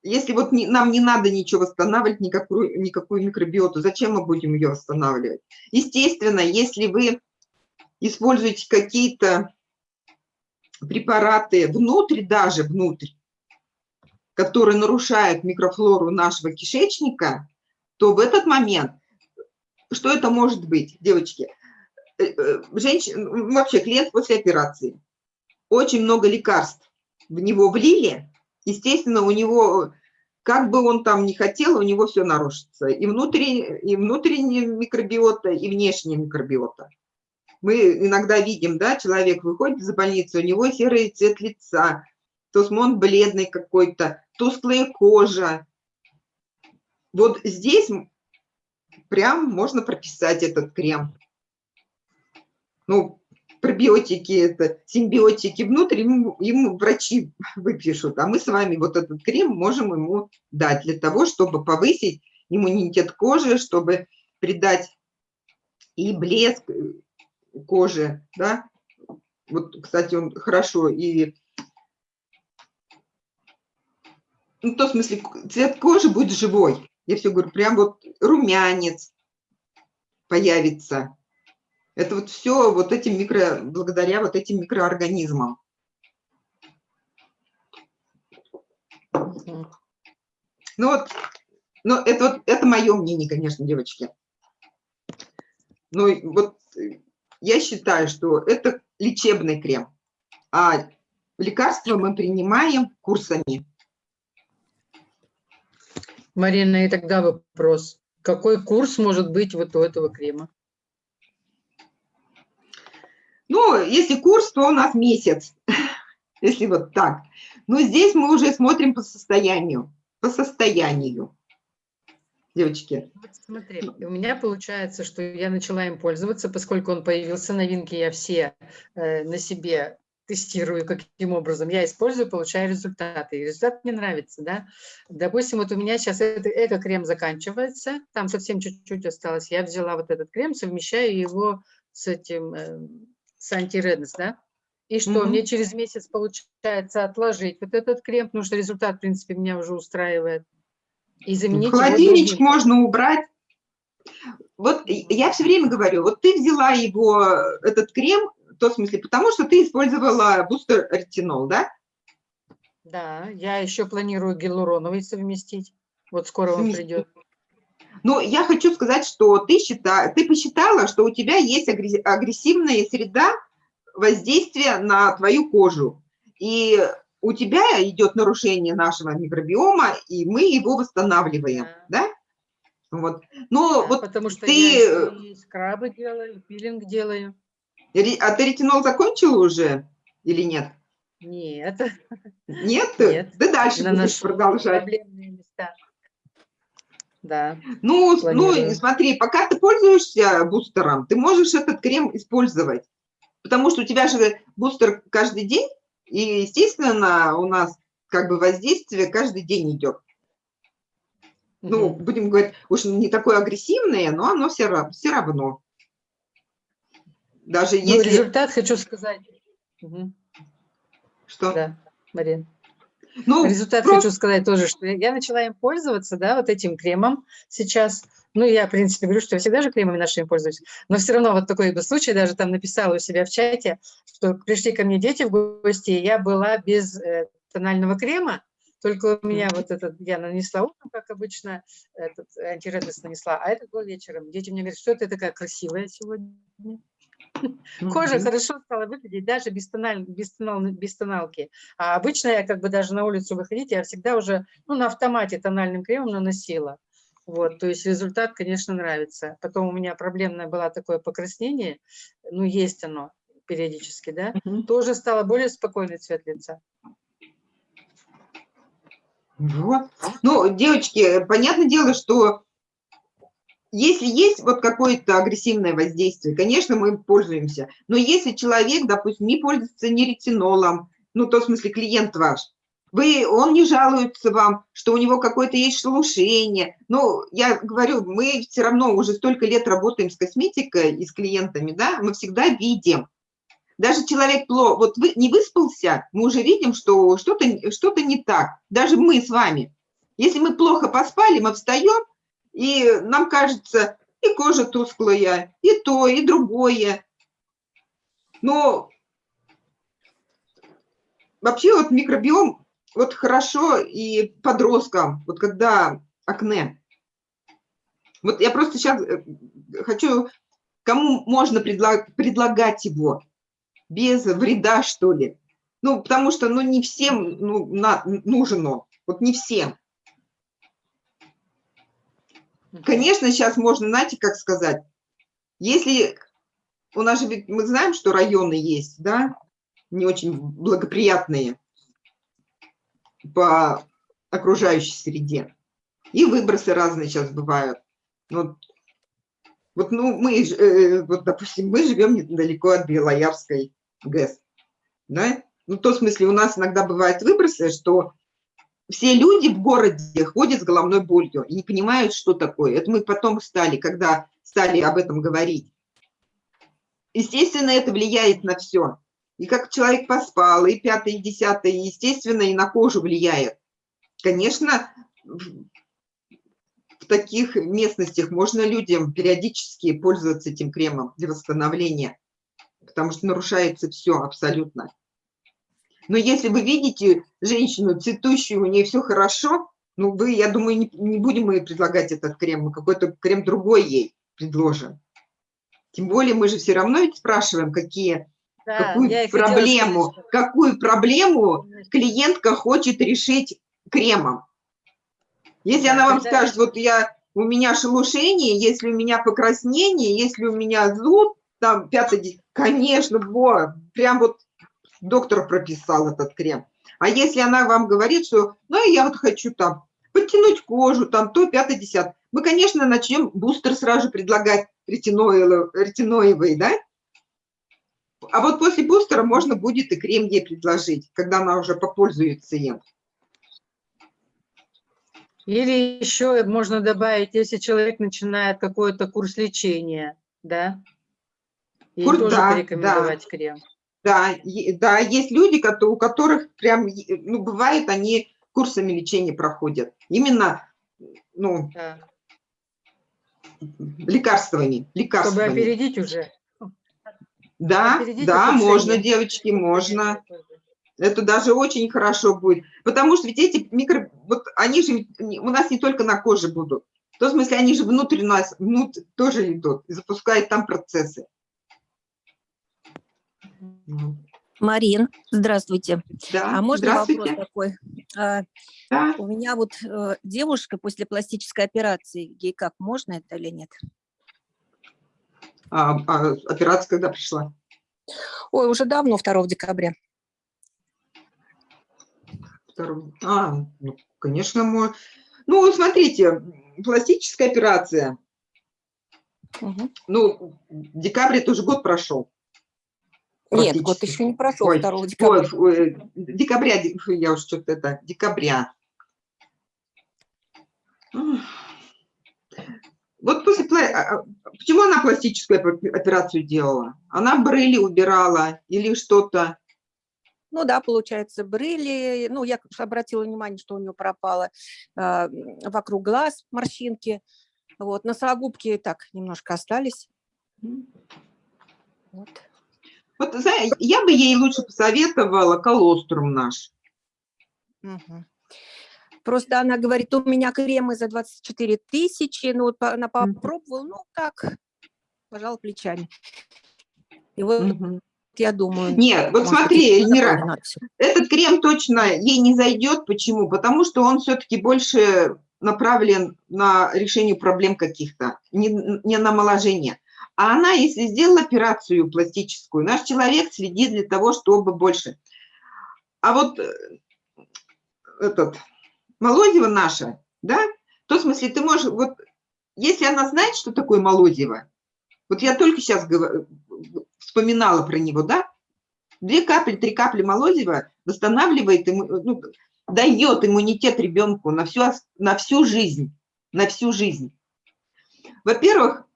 если вот не, нам не надо ничего восстанавливать, никакую, никакую микробиоту, зачем мы будем ее восстанавливать? Естественно, если вы используете какие-то препараты внутрь, даже внутрь, которые нарушают микрофлору нашего кишечника, то в этот момент, что это может быть, девочки? Э, э, Женщина, вообще клиент после операции, очень много лекарств в него влили, естественно, у него, как бы он там не хотел, у него все нарушится. И внутренняя, и внутренняя микробиота, и внешняя микробиота. Мы иногда видим, да, человек выходит из больницы, у него серый цвет лица, то есть он бледный какой-то, тусклая кожа. Вот здесь прям можно прописать этот крем. Ну, пробиотики, это симбиотики внутрь, ему, ему врачи (laughs) выпишут, а мы с вами вот этот крем можем ему дать для того, чтобы повысить иммунитет кожи, чтобы придать и блеск кожи, да. Вот, кстати, он хорошо и ну, в том смысле, цвет кожи будет живой. Я все говорю, прям вот румянец появится. Это вот все вот этим микро, благодаря вот этим микроорганизмам. Ну вот, ну это вот, это мое мнение, конечно, девочки. Ну вот я считаю, что это лечебный крем, а лекарства мы принимаем курсами. Марина, и тогда вопрос. Какой курс может быть вот у этого крема? Ну, если курс, то у нас месяц, (laughs) если вот так. Но здесь мы уже смотрим по состоянию, по состоянию девочки? Вот смотри, у меня получается, что я начала им пользоваться, поскольку он появился новинки, я все э, на себе тестирую, каким образом я использую, получаю результаты. И результат мне нравится, да. Допустим, вот у меня сейчас это, эко-крем заканчивается, там совсем чуть-чуть осталось. Я взяла вот этот крем, совмещаю его с этим, э, с антиреднес, да. И что, -hmm. мне через месяц получается отложить вот этот крем, потому что результат, в принципе, меня уже устраивает. И заменить Холодильничек можно убрать. Вот я все время говорю, вот ты взяла его, этот крем, в том смысле, потому что ты использовала бустер ретинол, да? Да, я еще планирую гиалуроновый совместить. Вот скоро он придет. Ну, я хочу сказать, что ты, счита, ты посчитала, что у тебя есть агрессивная среда воздействия на твою кожу. И у тебя идет нарушение нашего микробиома, и мы его восстанавливаем, да? Вот. Но да, вот потому что ты... я скрабы делаю, пилинг делаю. А ты ретинол закончила уже или нет? Нет, Нет? Нет. Ты дальше будешь продолжать. проблемные места. Да. Ну, ну, смотри, пока ты пользуешься бустером, ты можешь этот крем использовать. Потому что у тебя же бустер каждый день, и, естественно, у нас как бы воздействие каждый день идет. Ну, Мгм. будем говорить, уж не такое агрессивное, но оно все, все равно. Даже Ну, если... результат хочу сказать. Мгм. Что? Да, Марин. Ну, Результат просто- хочу сказать тоже, что я начала им пользоваться, да, вот этим кремом сейчас. Ну, я, в принципе, говорю, что я всегда же кремами нашими пользуюсь, но все равно вот такой был случай, даже там написала у себя в чате, что пришли ко мне дети в гости, и я была без э, тонального крема, только у меня вот этот, я нанесла утром, как обычно, этот антиреднес нанесла, а этот был вечером. Дети мне говорят, что ты такая красивая сегодня. Кожа Мгм. хорошо стала выглядеть даже без, тональ, без, тонал- без тоналки. А обычно я как бы даже на улицу выходить, я всегда уже ну, на автомате тональным кремом наносила. Вот, то есть результат, конечно, нравится. Потом у меня проблемное было такое покраснение, ну, есть оно периодически, да, Мгм. тоже стало более спокойный цвет лица. Вот. Ну, девочки, понятное дело, что если есть вот какое-то агрессивное воздействие, конечно, мы пользуемся. Но если человек, допустим, не пользуется ни ретинолом, ну, то в смысле клиент ваш, вы, он не жалуется вам, что у него какое-то есть шелушение. Ну, я говорю, мы все равно уже столько лет работаем с косметикой и с клиентами, да, мы всегда видим. Даже человек плохо, вот вы не выспался, мы уже видим, что что-то что не так. Даже мы с вами. Если мы плохо поспали, мы встаем, и нам кажется, и кожа тусклая, и то, и другое. Но вообще вот микробиом, вот хорошо и подросткам, вот когда акне. Вот я просто сейчас хочу, кому можно предлаг, предлагать его, без вреда, что ли. Ну, потому что, ну, не всем ну, на, нужен вот не всем. Конечно, сейчас можно, знаете, как сказать, если у нас же, ведь мы знаем, что районы есть, да, не очень благоприятные по окружающей среде. И выбросы разные сейчас бывают. Вот, вот ну, мы, э, вот, допустим, мы живем недалеко от Белоярской ГЭС, да? Ну, в том смысле, у нас иногда бывают выбросы, что все люди в городе ходят с головной болью и не понимают, что такое. Это мы потом стали, когда стали об этом говорить. Естественно, это влияет на все. И как человек поспал, и пятое, и десятое, естественно, и на кожу влияет. Конечно, в таких местностях можно людям периодически пользоваться этим кремом для восстановления, потому что нарушается все абсолютно. Но если вы видите женщину цветущую, у нее все хорошо, ну, вы, я думаю, не, не будем мы предлагать этот крем, мы какой-то крем другой ей предложим. Тем более мы же все равно ведь спрашиваем, какие, да, какую проблему, какую проблему клиентка хочет решить кремом. Если да, она вам скажет, вот я, у меня шелушение, если у меня покраснение, если у меня зуд, там, пятый, конечно, во, прям вот доктор прописал этот крем. А если она вам говорит, что, ну, я вот хочу там подтянуть кожу, там, то, пятое, десятое, мы, конечно, начнем бустер сразу предлагать ретиноевый, да? А вот после бустера можно будет и крем ей предложить, когда она уже попользуется им. Или еще можно добавить, если человек начинает какой-то курс лечения, да? И курс, тоже да, порекомендовать да. крем. Да, да, есть люди, у которых прям, ну, бывает, они курсами лечения проходят. Именно, ну, да. лекарствами, лекарствами. Чтобы опередить уже. Да, опередить да, можно, девочки, можно. Это даже очень хорошо будет. Потому что ведь эти микро... Вот они же у нас не только на коже будут. В том смысле, они же внутрь нас, внутрь тоже идут и запускают там процессы. Марин, здравствуйте. Да, а можно здравствуйте. вопрос такой? А, да. У меня вот э, девушка после пластической операции, ей как, можно это или нет? А, а операция когда пришла? Ой, уже давно, 2 декабря. А, ну, конечно, мой. Ну, вот смотрите, пластическая операция. Мгм. Ну, декабрь это уже год прошел. Нет, год еще не прошел, Ой, 2 декабря. Ой, ой, декабря, де- фу, я уж что-то это, декабря. Вот после, а, а, почему она пластическую опе- операцию делала? Она брыли убирала или что-то? Ну да, получается, брыли. Ну, я обратила внимание, что у нее пропало м, вокруг глаз морщинки. Вот, носогубки так немножко остались. Вот. Вот, я бы ей лучше посоветовала колострум наш. Просто она говорит, у меня кремы за 24 тысячи, ну, вот она попробовала, ну, так, пожала плечами. И вот Мгм. я думаю... Нет, вот смотри, Эльмира, этот крем точно ей не зайдет. Почему? Потому что он все-таки больше направлен на решение проблем каких-то, не, не на омоложение. А она, если сделала операцию пластическую, наш человек следит для того, чтобы больше. А вот э, этот, молодево наша, да, в том смысле ты можешь, вот если она знает, что такое молодево, вот я только сейчас вспоминала про него, да, Две капли, три капли молодева восстанавливает, ну, дает иммунитет ребенку на всю, на всю жизнь. На всю жизнь. Во-первых,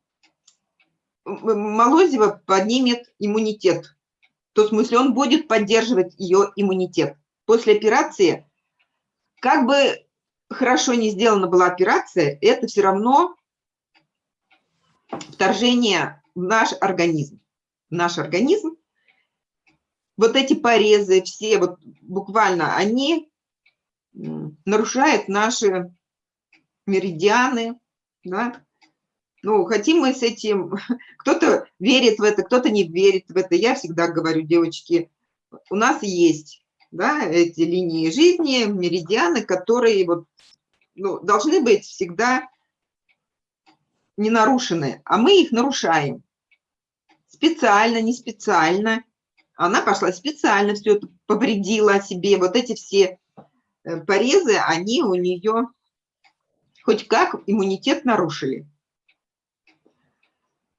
м- м- молодево поднимет иммунитет. В том смысле, он будет поддерживать ее иммунитет. После операции, как бы хорошо не сделана была операция, это все равно вторжение в наш организм. В наш организм вот эти порезы, все вот буквально, они нарушают наши меридианы, да. Ну, хотим мы с этим, (laughs) кто-то верит в это, кто-то не верит в это. Я всегда говорю, девочки, у нас есть, да, эти линии жизни, меридианы, которые вот, ну, должны быть всегда не нарушены, а мы их нарушаем. Специально, не специально. Она пошла специально все это повредила себе. Вот эти все э, порезы, они у нее хоть как иммунитет нарушили.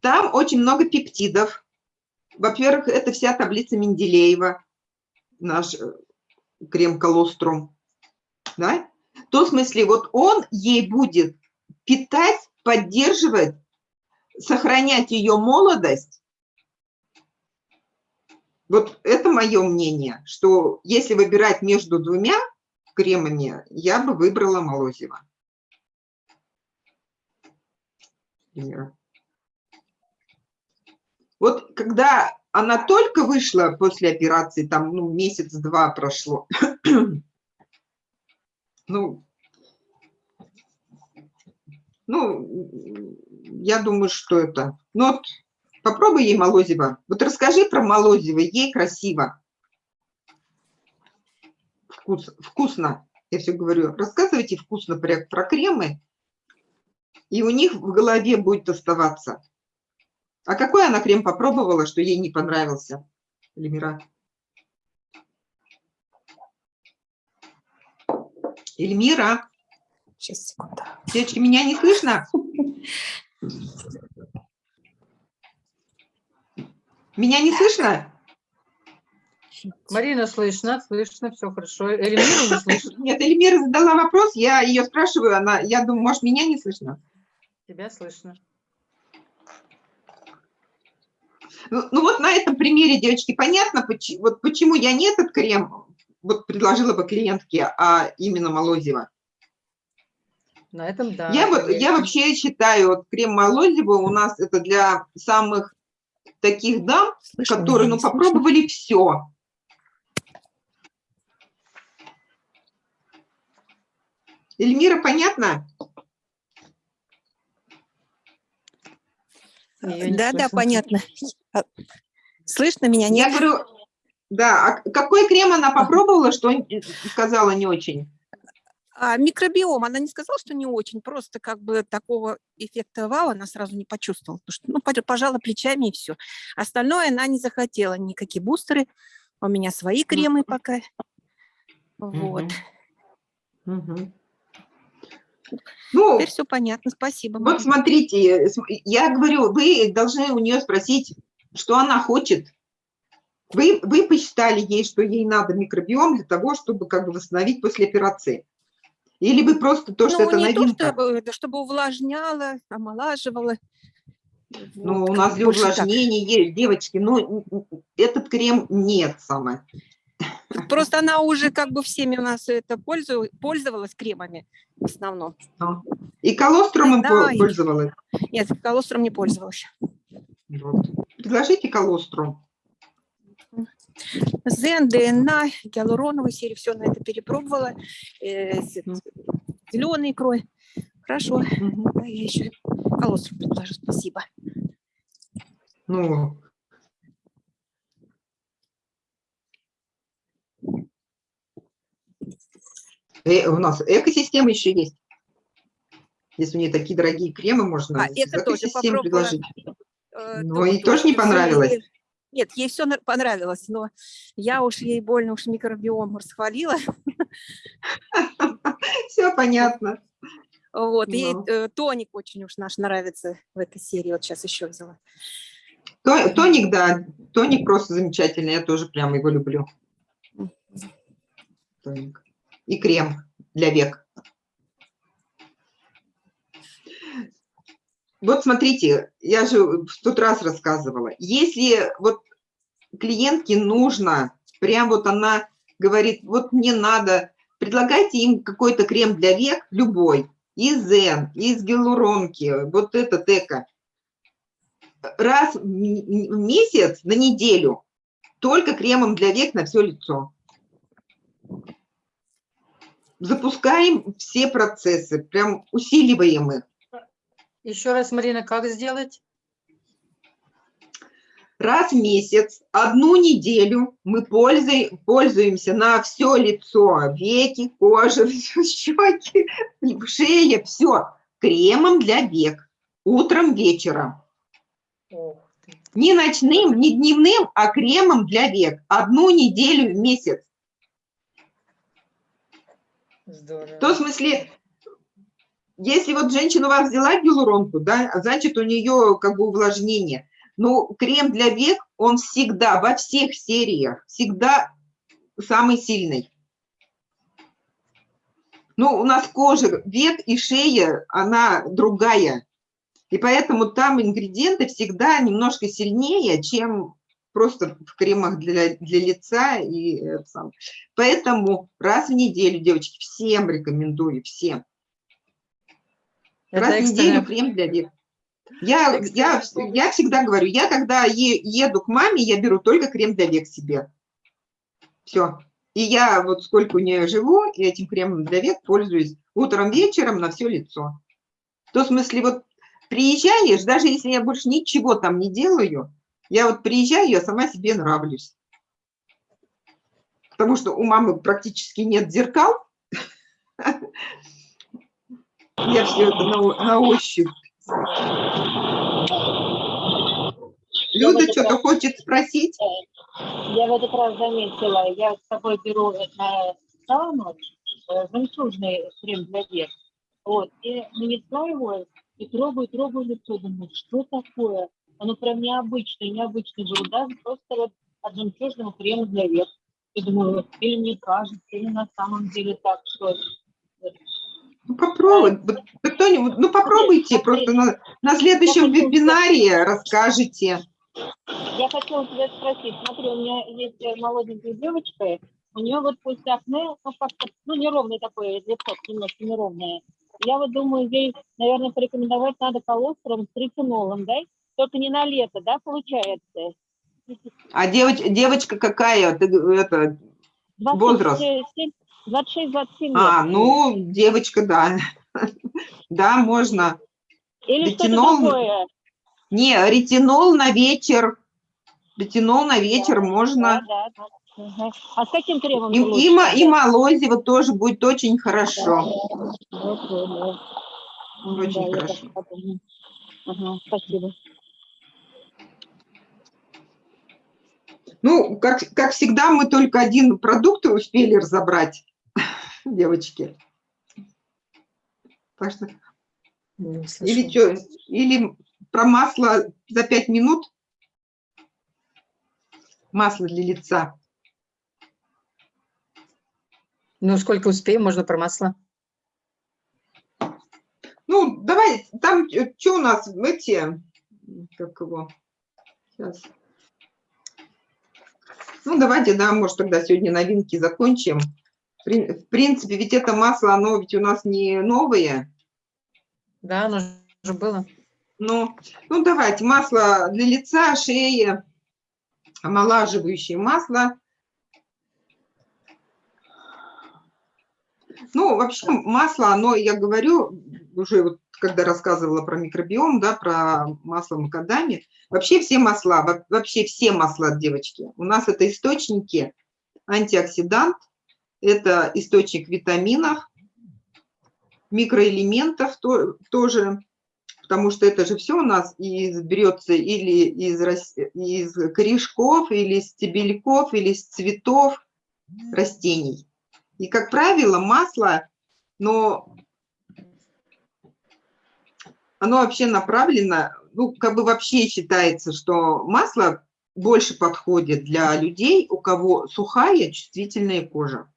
Там очень много пептидов. Во-первых, это вся таблица Менделеева, наш э, крем колострум. Да? В том смысле, вот он ей будет питать, поддерживать, сохранять ее молодость вот это мое мнение, что если выбирать между двумя кремами, я бы выбрала Молозева. Пример. Вот когда она только вышла после операции, там ну, месяц-два прошло, (clears throat) ну, ну, я думаю, что это. Ну, вот Попробуй ей Молозева. Вот расскажи про Молозева, ей красиво. Вкус, вкусно. Я все говорю, рассказывайте вкусно про, про кремы, и у них в голове будет оставаться. А какой она крем попробовала, что ей не понравился, Эльмира? Эльмира, Сейчас, секунду. девочки, меня не слышно? Меня не слышно? Марина, слышно, слышно, все хорошо. Эльмиру не слышно, (laughs) Нет, Эльмира задала вопрос, я ее спрашиваю, она, я думаю, может, меня не слышно? тебя слышно. Ну, ну вот на этом примере, девочки, понятно, поч- вот почему я не этот крем вот предложила бы клиентке, а именно Молозева. На этом, да. я, вот, я вообще считаю, вот крем Молозева у нас это для самых таких дам, Слышно которые, ну, слышно? попробовали все. Эльмира, понятно? Да, да, понятно. А, Слышно меня? Я Нет? говорю, да, а какой крем она попробовала, что н- сказала не очень? А микробиом, она не сказала, что не очень, просто как бы такого эффекта вау она сразу не почувствовала. Потому что, ну, пож- пожала плечами и все. Остальное она не захотела, никакие бустеры. У меня свои кремы пока. Вот. Мгм. Ну, Теперь все понятно, спасибо. Вот смотрите, см- я говорю, вы должны у нее спросить, что она хочет. Вы, вы посчитали ей, что ей надо микробиом для того, чтобы как бы восстановить после операции? Или вы просто то, что ну, это не новинка? то, чтобы, это, чтобы увлажняло, омолаживало. Ну, Вот, у нас для увлажнения есть, девочки, ну, н- н- этот крем нет самое. Просто она уже как бы всеми у нас это пользу- пользовалась кремами в основном. И колостромом Да, пользовалась. Нет, колостром не пользовалась. Вот. Предложите колостром. Зен, ДНА, гиалуроновую серию, все на это перепробовала. зеленый крой. Хорошо, да, я еще колостром предложу, спасибо. Ну, э, у нас экосистема еще есть. Если у нее такие дорогие кремы, можно А, это тоже предложить. Э, Ну, ей тоже не понравилось? Нет, ей все понравилось, но я уж ей больно уж микробиом расхвалила. (laughs) Все понятно. Вот, ей Ну. э, тоник очень уж наш нравится в этой серии. Вот сейчас еще взяла. То- Тоник, да, тоник просто замечательный, я тоже прям его люблю. Тоник. И крем для век. Вот смотрите, я же в тот раз рассказывала, если вот клиентке нужно, прям вот она говорит, вот мне надо, предлагайте им какой-то крем для век, любой, из Зен, из гиалуронки, вот этот эко, раз в месяц на неделю только кремом для век на все лицо. Запускаем все процессы, прям усиливаем их. Еще раз, Марина, как сделать? Раз в месяц, одну неделю мы пользуй- пользуемся на все лицо, веки, кожа, (laughs) щеки, шея, все кремом для век. Утром, вечером. Не ночным, не дневным, а кремом для век. Одну неделю в месяц. Здорово. В смысле, если вот женщина у вас взяла гиалуронку, да, значит у нее как бы увлажнение. Но крем для век, он всегда, во всех сериях, всегда самый сильный. Ну, у нас кожа, век и шея, она другая. И поэтому там ингредиенты всегда немножко сильнее, чем просто в кремах для, для лица. И, сам. Поэтому раз в неделю, девочки, всем рекомендую, всем. Это раз в неделю крем для век. Я, я, я всегда говорю, я когда е- еду к маме, я беру только крем для век себе. Все. И я вот сколько у нее живу, и этим кремом для век пользуюсь утром, вечером на все лицо. В смысле, вот приезжаешь, даже если я больше ничего там не делаю, я вот приезжаю, я сама себе нравлюсь. Потому что у мамы практически нет зеркал. (laughs) Я все это на, на ощупь. Люда что-то хочет спросить? Я в этот раз заметила, я с собой беру на сауну э, жемчужный крем для век. Вот, и нанесла его, и трогаю, трогаю лицо, думаю, что такое? Оно прям необычное, необычное было, даже просто вот от жемчужного крема для век. И думаю, или мне кажется, или на самом деле так, что Ну, попробуй. Кто-нибудь, ну, попробуйте. Просто на, на следующем вебинаре расскажете. Я хотела тебя спросить, смотри, у меня есть э, молоденькая девочка, у нее вот после акне, ну, как-то, ну, неровное такое лицо, немножко неровное. Я вот думаю, ей, наверное, порекомендовать надо колостром с ретинолом, да? Только не на лето, да, получается? А девоч, девочка какая? Ты, это, Возраст? 26-27 лет. а, ну, девочка, да. (laughs) Да, можно. Или ретинол- что-то такое. Не, ретинол на вечер. Ретинол на вечер Да, можно. Да, да, Ага. А с каким кремом И, и, и молозиво тоже будет очень хорошо. Вот. М, Очень да, хорошо. Ага, спасибо. Ну, как, как всегда, мы только один продукт успели разобрать, (laughs) девочки. Так что, или, чё, или про масло за пять минут. Масло для лица. Ну, сколько успеем, можно про масло. Ну, давай, там что у нас, эти, как его, сейчас. Ну, давайте, да, может, тогда сегодня новинки закончим. В при- в принципе, ведь это масло, оно ведь у нас не новое. Да, оно же было. Ну, ну, давайте, масло для лица, шеи, омолаживающее масло. Ну, вообще масло, оно, я говорю, уже вот когда рассказывала про микробиом, да, про масло макадами, вообще все масла, во- вообще все масла, девочки, у нас это источники антиоксидант, это источник витаминов, микроэлементов то- тоже, потому что это же все у нас из, берется или из, из корешков, или из стебельков, или из цветов растений. И, как правило, масло, но оно вообще направлено, ну, как бы вообще считается, что масло больше подходит для людей, у кого сухая чувствительная кожа.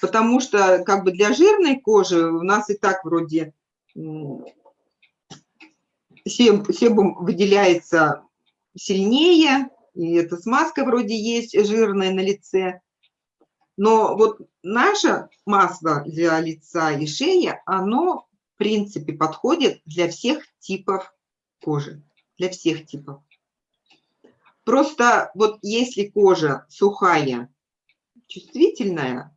Потому что как бы для жирной кожи у нас и так вроде себум выделяется сильнее, и эта смазка вроде есть жирная на лице. Но вот наше масло для лица и шеи, оно в принципе подходит для всех типов кожи, для всех типов. Просто вот если кожа сухая, чувствительная,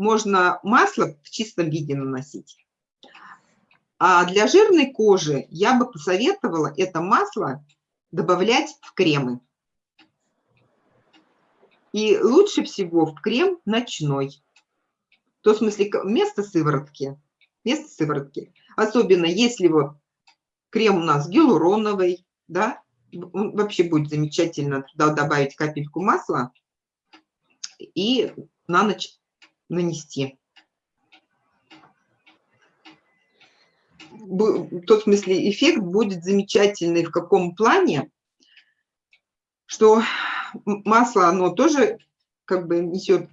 можно масло в чистом виде наносить. А для жирной кожи я бы посоветовала это масло добавлять в кремы. И лучше всего в крем ночной. То в смысле вместо сыворотки. Вместо сыворотки. Особенно если вот крем у нас гиалуроновый, да, он вообще будет замечательно туда добавить капельку масла и на ночь нанести. В том смысле эффект будет замечательный в каком плане, что масло, оно тоже как бы несет,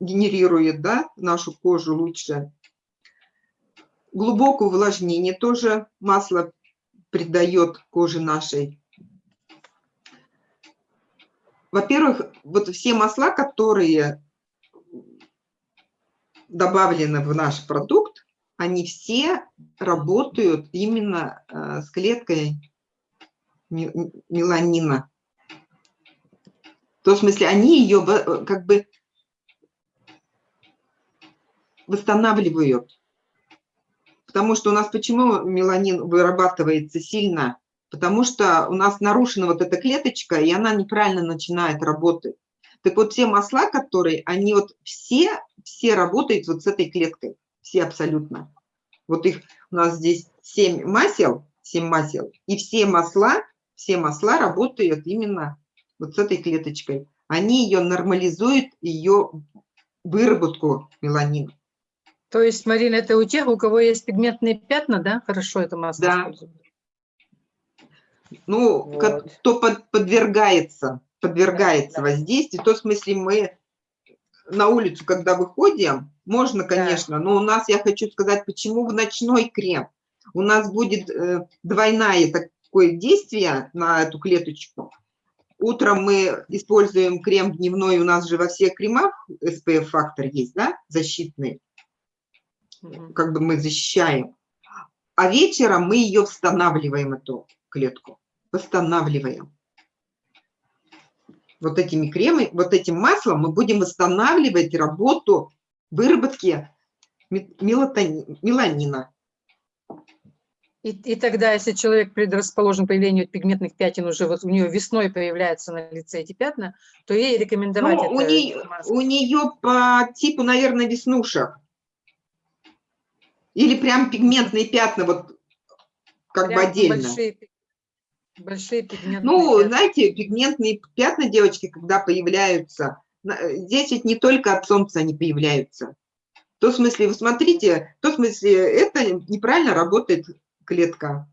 генерирует, да, нашу кожу лучше. Глубокое увлажнение тоже масло придает коже нашей. Во-первых, вот все масла, которые добавлены в наш продукт, они все работают именно э, с клеткой меланина. То в смысле, они ее во- как бы восстанавливают. Потому что у нас почему меланин вырабатывается сильно? Потому что у нас нарушена вот эта клеточка, и она неправильно начинает работать. Так вот, все масла, которые, они вот все, все работают вот с этой клеткой. Все абсолютно. Вот их у нас здесь 7 масел, 7 масел, и все масла, все масла работают именно вот с этой клеточкой. Они ее нормализуют, ее выработку меланина. То есть, Марина, это у тех, у кого есть пигментные пятна, да? Хорошо это масло Да. Ну, Вот. кто под- подвергается, подвергается воздействию, то в смысле мы на улицу, когда выходим, можно, конечно, но у нас, я хочу сказать, почему в ночной крем? У нас будет э, двойное такое действие на эту клеточку. Утром мы используем крем дневной, у нас же во всех кремах SPF-фактор есть, да, защитный, как бы мы защищаем. А вечером мы ее восстанавливаем, эту клетку, восстанавливаем. Вот этими кремами, вот этим маслом мы будем восстанавливать работу выработки меланина. И, и тогда, если человек предрасположен к появлению пигментных пятен, уже вот у нее весной появляются на лице эти пятна, то ей рекомендовать Ну, у, это нее, маску. у нее по типу, наверное, веснушек. Или прям пигментные пятна, вот как бы Прям отдельно. Большие, большие пигментные Ну, пятна. знаете, пигментные пятна, девочки, когда появляются, э, здесь ведь не только от солнца они появляются. В том смысле, вы смотрите, в том смысле, это неправильно работает клетка.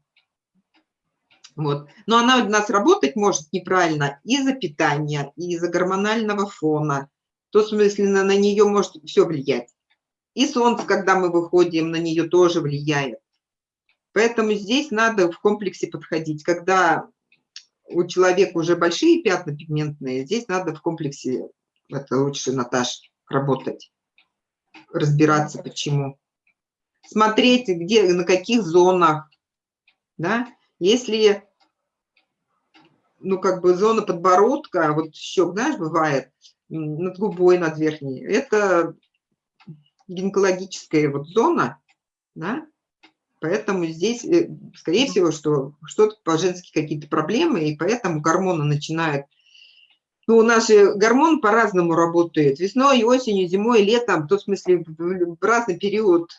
Вот. Но она у нас работать может неправильно из-за питания, и из-за гормонального фона. В том смысле, на, на нее может все влиять. И солнце, когда мы выходим, на нее тоже влияет. Поэтому здесь надо в комплексе подходить. Когда у человека уже большие пятна пигментные, здесь надо в комплексе, это лучше, Наташ, работать, разбираться, почему. Смотреть, где, на каких зонах, да, если, ну, как бы зона подбородка, вот щек, знаешь, бывает, над губой, над верхней, это гинекологическая вот зона, да, Поэтому здесь, э, скорее всего, что что-то по-женски какие-то проблемы, и поэтому гормоны начинают... Ну, у нас же гормон по-разному работает. Весной, осенью, зимой, летом. В том смысле, в в разный период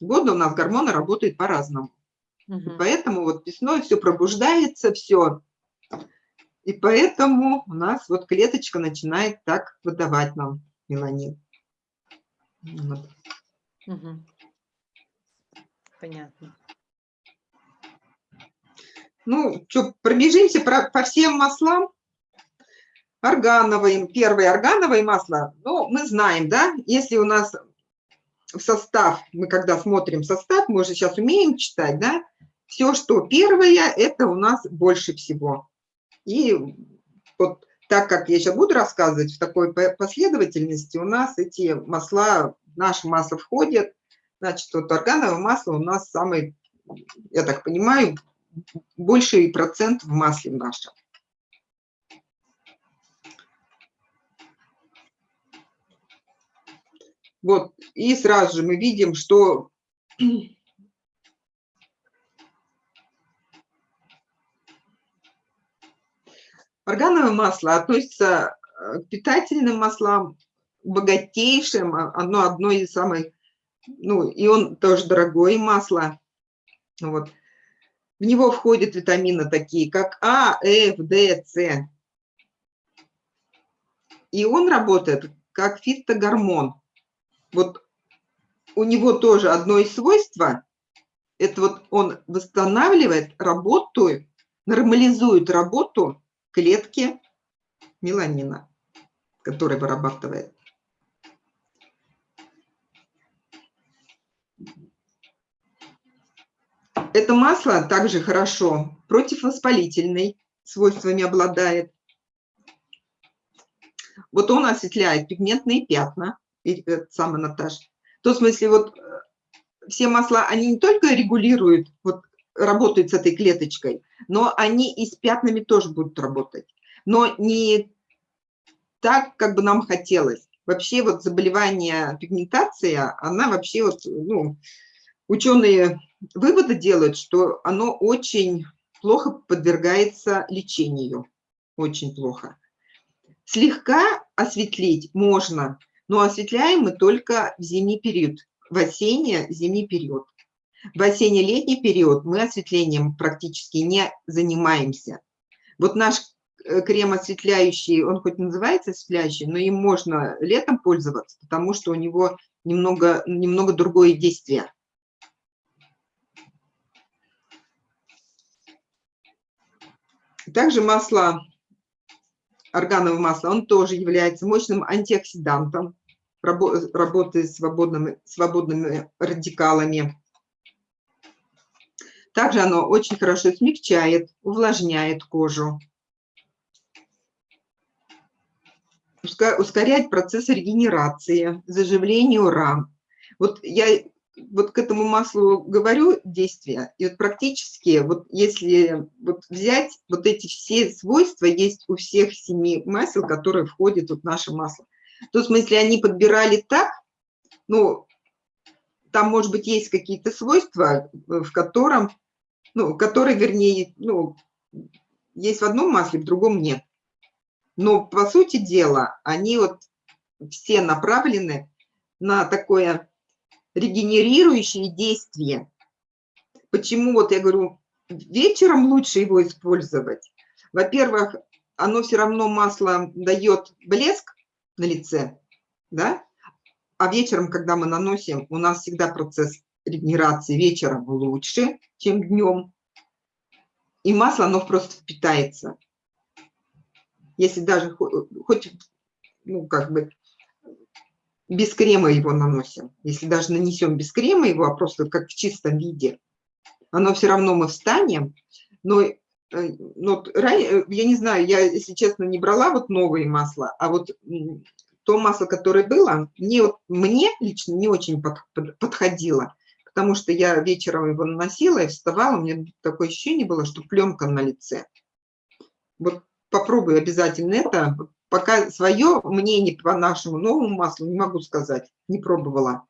года у нас гормоны работают по-разному. Мгм. поэтому вот весной все пробуждается, все. И поэтому у нас вот клеточка начинает так выдавать нам меланин. Вот. Мгм. Понятно. Ну, что, пробежимся про- по всем маслам. Органовые, первое органовое масло, ну, мы знаем, да, если у нас в состав, мы когда смотрим состав, мы уже сейчас умеем читать, да, все, что первое, это у нас больше всего. И вот так как я сейчас буду рассказывать в такой по- последовательности, у нас эти масла, наше масло входят, значит, вот органовое масло у нас самый, я так понимаю, больший процент в масле нашем. Вот, и сразу же мы видим, что органовое масло относится э, к питательным маслам, богатейшим, а- оно одно из самых, ну, и он тоже дорогое масло. Вот. В него входят витамины такие, как А, Ф, Д, С. И он работает как фитогормон. Вот у него тоже одно из свойств, это вот он восстанавливает работу, нормализует работу клетки меланина, который вырабатывает. Это масло также хорошо противовоспалительный свойствами обладает. Вот он осветляет пигментные пятна, это самое, Наташа. В том смысле, вот э, все масла, они не только регулируют, вот работают с этой клеточкой, но они и с пятнами тоже будут работать. Но не так, как бы нам хотелось. Вообще вот заболевание пигментация, она вообще вот, ну, ученые выводы делают, что оно очень плохо подвергается лечению, очень плохо. Слегка осветлить можно, но осветляем мы только в зимний период, в осенне-зимний период. В осенне-летний период мы осветлением практически не занимаемся. Вот наш э, крем осветляющий, он хоть называется осветляющий, но им можно летом пользоваться, потому что у него немного, немного другое действие. Также масло, органовое масло, он тоже является мощным антиоксидантом, рабо- работает с свободными, свободными радикалами. Также оно очень хорошо смягчает, увлажняет кожу, ускоряет процесс регенерации, заживлению ран. Вот я вот к этому маслу говорю действия, и вот практически, вот если вот взять, вот эти все свойства есть у всех семи масел, которые входят вот в наше масло. То в смысле они подбирали так, ну, там, может быть, есть какие-то свойства, в котором ну, которые, вернее, ну, есть в одном масле, в другом нет. Но, по сути дела, они вот все направлены на такое регенерирующее действие. Почему, вот я говорю, вечером лучше его использовать? Во-первых, оно все равно масло дает блеск на лице, да? А вечером, когда мы наносим, у нас всегда процесс регенерации вечером лучше, чем днем. И масло, оно просто впитается. Если даже хоть, ну, как бы, без крема его наносим, если даже нанесем без крема его, а просто как в чистом виде, оно все равно мы встанем, но, э, но э, я не знаю, я, если честно, не брала вот новые масла, а вот то масло, которое было, мне, мне лично не очень под, под, подходило, потому что я вечером его наносила и вставала, у меня такое ощущение было, что пленка на лице. Вот попробуй обязательно это. Пока свое мнение по нашему новому маслу не могу сказать, не пробовала.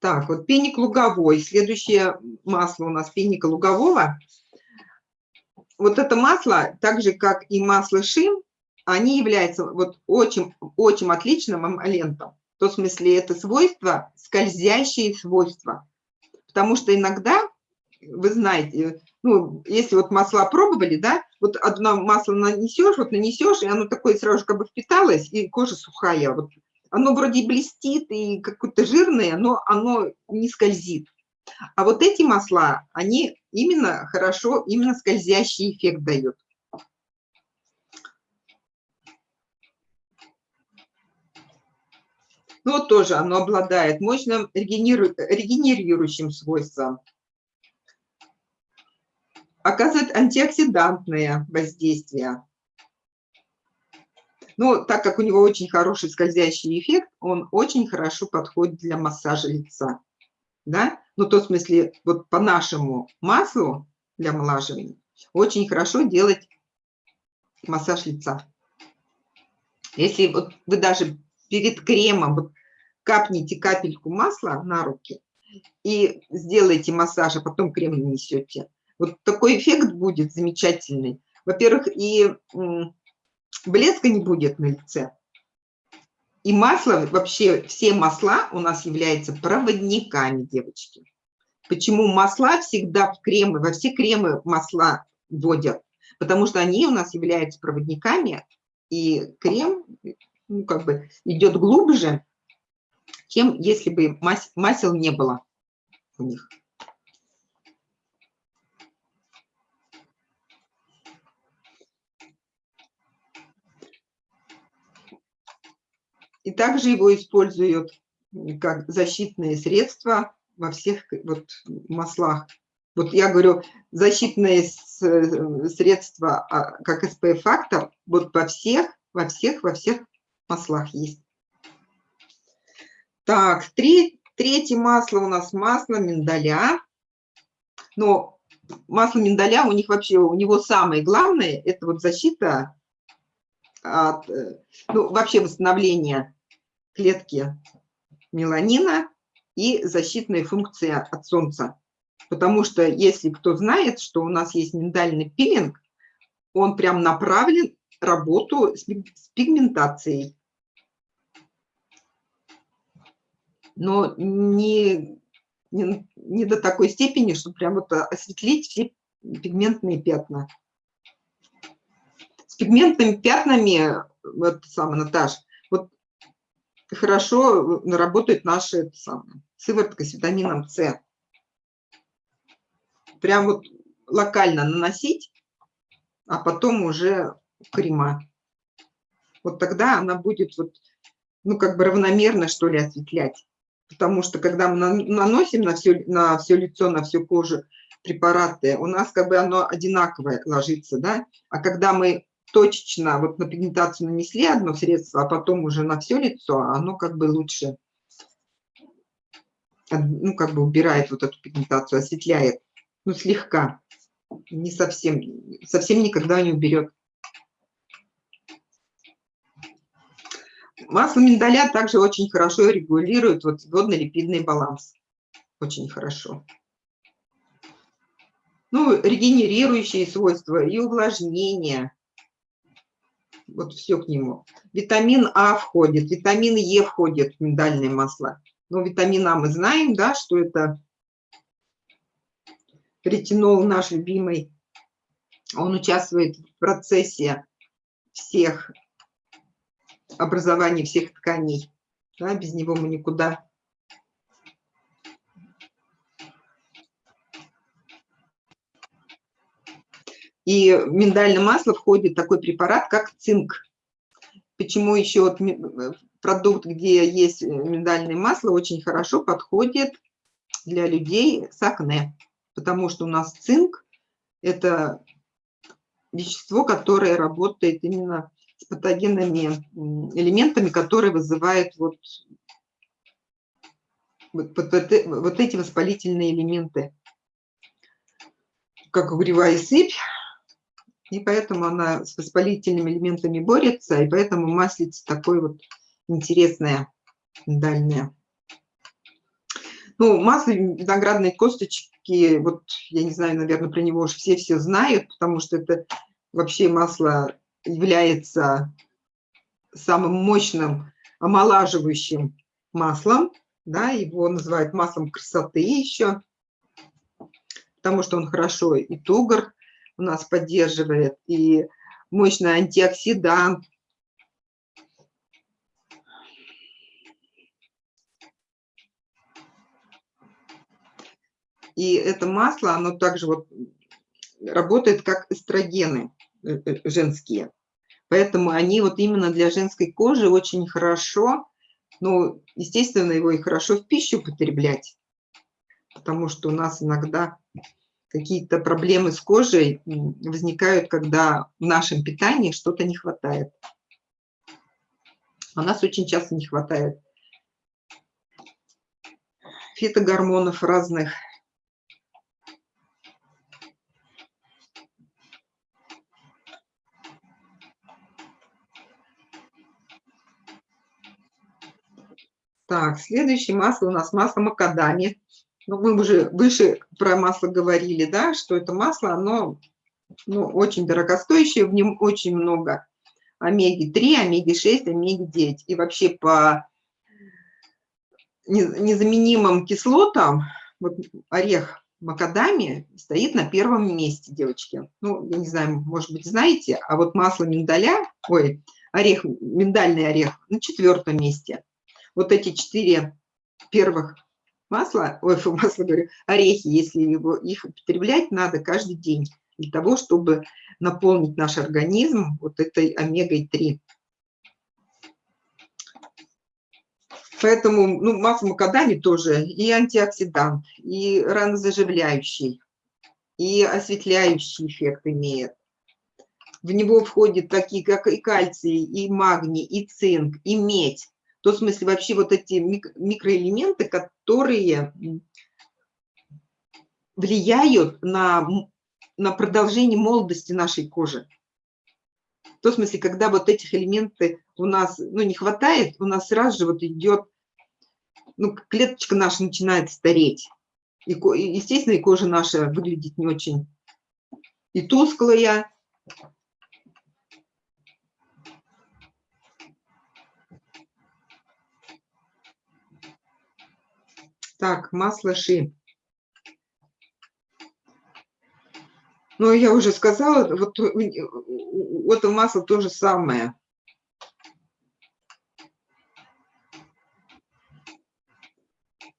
Так, вот пеник луговой. Следующее масло у нас пеника лугового. Вот это масло, так же как и масло шим, они являются вот очень, очень отличным эмолентом. В том смысле это свойства, скользящие свойства. Потому что иногда, вы знаете, ну, если вот масла пробовали, да, вот одно масло нанесешь, вот нанесешь, и оно такое сразу как бы впиталось, и кожа сухая. Вот оно вроде блестит и какое-то жирное, но оно не скользит. А вот эти масла, они именно хорошо, именно скользящий эффект дают. Ну, вот тоже оно обладает мощным регенерирующим свойством. Оказывает антиоксидантное воздействие. Но так как у него очень хороший скользящий эффект, он очень хорошо подходит для массажа лица. Да? Ну, то в смысле, вот по нашему маслу для омолаживания очень хорошо делать массаж лица. Если вот вы даже перед кремом вот капните капельку масла на руки и сделаете массаж, а потом крем нанесете, вот такой эффект будет замечательный. Во-первых, и блеска не будет на лице. И масло, вообще все масла у нас являются проводниками, девочки. Почему масла всегда в кремы, во все кремы масла вводят? Потому что они у нас являются проводниками, и крем ну, как бы идет глубже, чем если бы масел не было у них. И также его используют как защитные средства во всех вот маслах. Вот я говорю, защитные средства, а, как SPF-фактор, вот во всех, во всех, во всех маслах есть. Так, три, третье масло у нас масло миндаля. Но масло миндаля у них вообще, у него самое главное, это вот защита от, э, ну, вообще восстановление клетки меланина и защитная функция от солнца. Потому что если кто знает, что у нас есть миндальный пилинг, он прям направлен работу с пигментацией. Но не, не, не до такой степени, чтобы прям вот осветлить все пигментные пятна. С пигментными пятнами, вот самое, Наташ, вот хорошо работает наша самое, сыворотка с витамином С. Прям вот локально наносить, а потом уже крема. Вот тогда она будет вот, ну, как бы равномерно, что ли, осветлять потому что когда мы наносим на все, на все лицо, на всю кожу препараты, у нас как бы оно одинаковое ложится, да, а когда мы точечно вот на пигментацию нанесли одно средство, а потом уже на все лицо, оно как бы лучше, ну, как бы убирает вот эту пигментацию, осветляет, ну, слегка, не совсем, совсем никогда не уберет. Масло миндаля также очень хорошо регулирует вот водно-липидный баланс. Очень хорошо. Ну, регенерирующие свойства и увлажнение. Вот все к нему. Витамин А входит, витамин Е входит в миндальное масло. Но витамин А мы знаем, да, что это ретинол наш любимый. Он участвует в процессе всех образования всех тканей. Да, без него мы никуда. И в миндальное масло входит такой препарат, как цинк. Почему еще вот продукт, где есть миндальное масло, очень хорошо подходит для людей с акне. Потому что у нас цинк – это вещество, которое работает именно с патогенными элементами, которые вызывают вот, вот, вот, вот эти воспалительные элементы, как угревая сыпь. И поэтому она с воспалительными элементами борется, и поэтому маслица такой вот интересная, дальняя. Ну, масло виноградной косточки, вот я не знаю, наверное, про него уже все-все знают, потому что это вообще масло является самым мощным омолаживающим маслом, да, его называют маслом красоты еще, потому что он хорошо и тугор у нас поддерживает, и мощный антиоксидант. И это масло, оно также вот работает как эстрогены э, э, женские. Поэтому они вот именно для женской кожи очень хорошо, ну, естественно, его и хорошо в пищу потреблять, потому что у нас иногда какие-то проблемы с кожей возникают, когда в нашем питании что-то не хватает. У нас очень часто не хватает фитогормонов разных, Так, следующее масло у нас масло макадами. Ну, мы уже выше про масло говорили, да, что это масло, оно ну, очень дорогостоящее, в нем очень много омеги-3, омеги-6, омеги-9. И вообще по незаменимым кислотам вот орех макадами стоит на первом месте, девочки. Ну, я не знаю, может быть, знаете, а вот масло миндаля, ой, орех, миндальный орех на четвертом месте вот эти четыре первых масла, ой, (laughs) масло говорю, орехи, если его, их употреблять надо каждый день для того, чтобы наполнить наш организм вот этой омегой-3. Поэтому ну, масло макадами тоже и антиоксидант, и ранозаживляющий, и осветляющий эффект имеет. В него входят такие, как и кальций, и магний, и цинк, и медь то, в смысле, вообще вот эти микроэлементы, которые влияют на, на продолжение молодости нашей кожи. В том смысле, когда вот этих элементов у нас ну, не хватает, у нас сразу же вот идет, ну, клеточка наша начинает стареть. И, естественно, и кожа наша выглядит не очень и тусклая, Так, масло ши. Ну, я уже сказала, вот, это масло то же самое.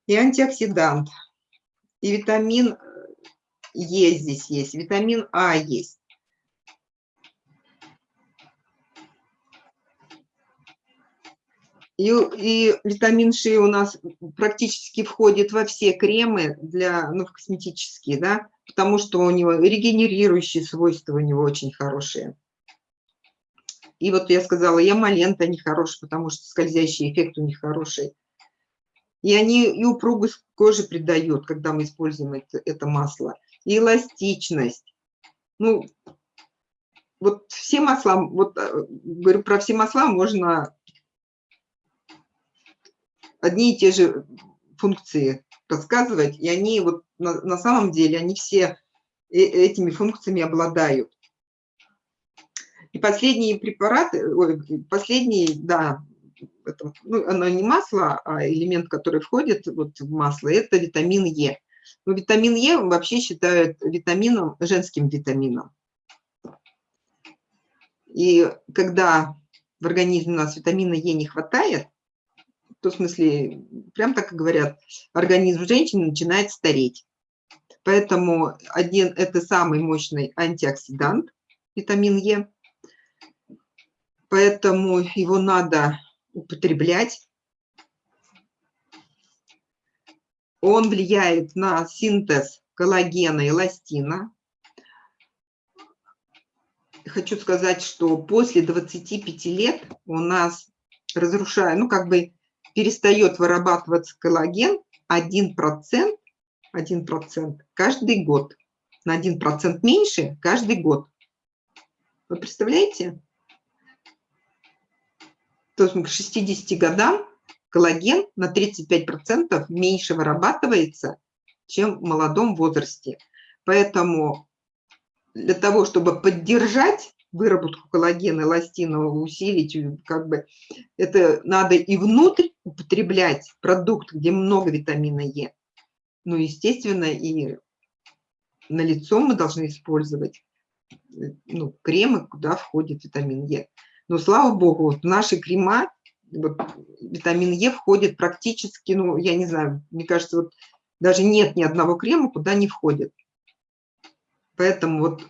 И антиоксидант, и витамин Е здесь есть, витамин А есть. И, и витамин Ш у нас практически входит во все кремы для, ну, косметические, да, потому что у него регенерирующие свойства у него очень хорошие. И вот я сказала, ямалента не хороший, потому что скользящий эффект у них хороший. И они и упругость кожи придают, когда мы используем это, это масло. И эластичность. Ну, вот все масла, вот э, говорю, про все масла можно одни и те же функции рассказывать, и они вот на, на самом деле, они все э- этими функциями обладают. И последние препараты, ой, последний, да, это, ну, оно не масло, а элемент, который входит вот в масло, это витамин Е. Но витамин Е вообще считают витамином, женским витамином. И когда в организме у нас витамина Е не хватает, то в смысле, прям так и говорят, организм женщины начинает стареть. Поэтому один, это самый мощный антиоксидант, витамин Е. Поэтому его надо употреблять. Он влияет на синтез коллагена и эластина. Хочу сказать, что после 25 лет у нас разрушая, ну как бы перестает вырабатываться коллаген 1%, 1% каждый год. На 1% меньше каждый год. Вы представляете? То есть к 60 годам коллаген на 35% меньше вырабатывается, чем в молодом возрасте. Поэтому для того, чтобы поддержать выработку коллагена, эластина, усилить, как бы это надо и внутрь употреблять продукт, где много витамина Е. Ну, естественно, и на лицо мы должны использовать ну, кремы, куда входит витамин Е. Но, слава богу, вот наши крема, вот, витамин Е входит практически, ну, я не знаю, мне кажется, вот даже нет ни одного крема, куда не входит. Поэтому вот,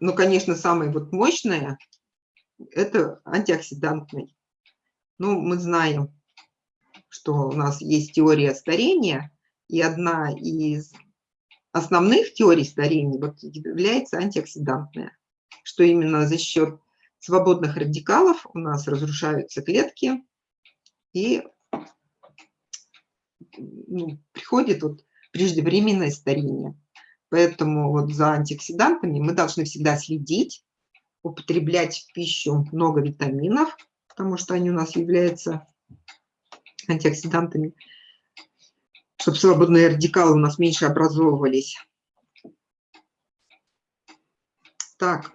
ну, конечно, самое вот мощное – это антиоксидантный. Ну, мы знаем, что у нас есть теория старения, и одна из основных теорий старения вот является антиоксидантная что именно за счет свободных радикалов у нас разрушаются клетки и ну, приходит вот преждевременное старение. Поэтому вот за антиоксидантами мы должны всегда следить, употреблять в пищу много витаминов, потому что они у нас являются антиоксидантами, чтобы свободные радикалы у нас меньше образовывались. Так,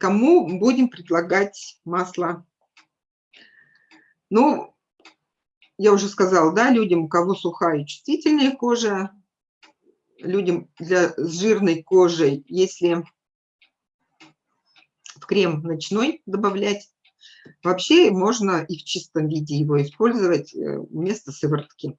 кому будем предлагать масло? Ну, я уже сказала, да, людям, у кого сухая и чувствительная кожа, людям для, с жирной кожей, если в крем ночной добавлять, вообще можно и в чистом виде его использовать э, вместо сыворотки.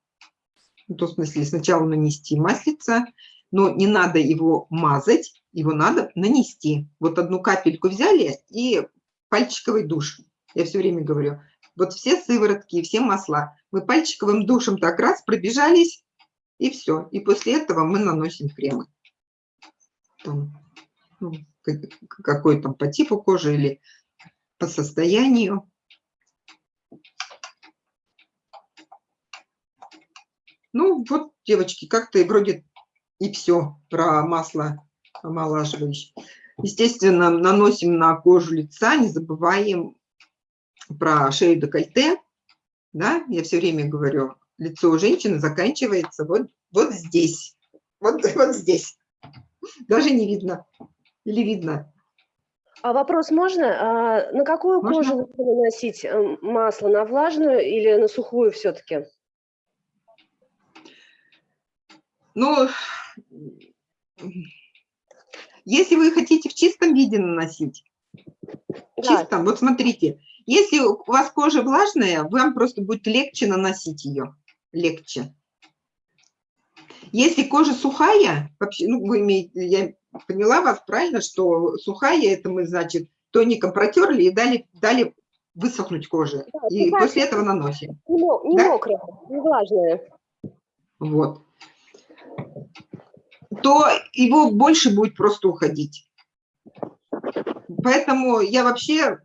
Ну, то, в смысле, сначала нанести маслица, но не надо его мазать, его надо нанести. Вот одну капельку взяли и пальчиковый душ. Я все время говорю, вот все сыворотки, все масла, мы пальчиковым душем так раз пробежались, и все. И после этого мы наносим кремы. Там, ну, какой там по типу кожи или по состоянию. Ну, вот, девочки, как-то вроде и все про масло омолаживающее. Естественно, наносим на кожу лица, не забываем про шею декольте. Да? Я все время говорю, лицо у женщины заканчивается вот, вот здесь. Вот, (laughs) вот здесь. Даже не видно. Или видно? А вопрос можно? А на какую можно? кожу наносить э, масло? На влажную или на сухую все-таки? Ну, если вы хотите в чистом виде наносить, да. чистом, вот смотрите, если у вас кожа влажная, вам просто будет легче наносить ее, легче. Если кожа сухая, вообще, ну, вы имеете, я поняла вас правильно, что сухая, это мы, значит, тоником протерли и дали, дали высохнуть коже. Да, и после этого наносим. Не, не да? мокрая, не влажная. Вот то его больше будет просто уходить. Поэтому я вообще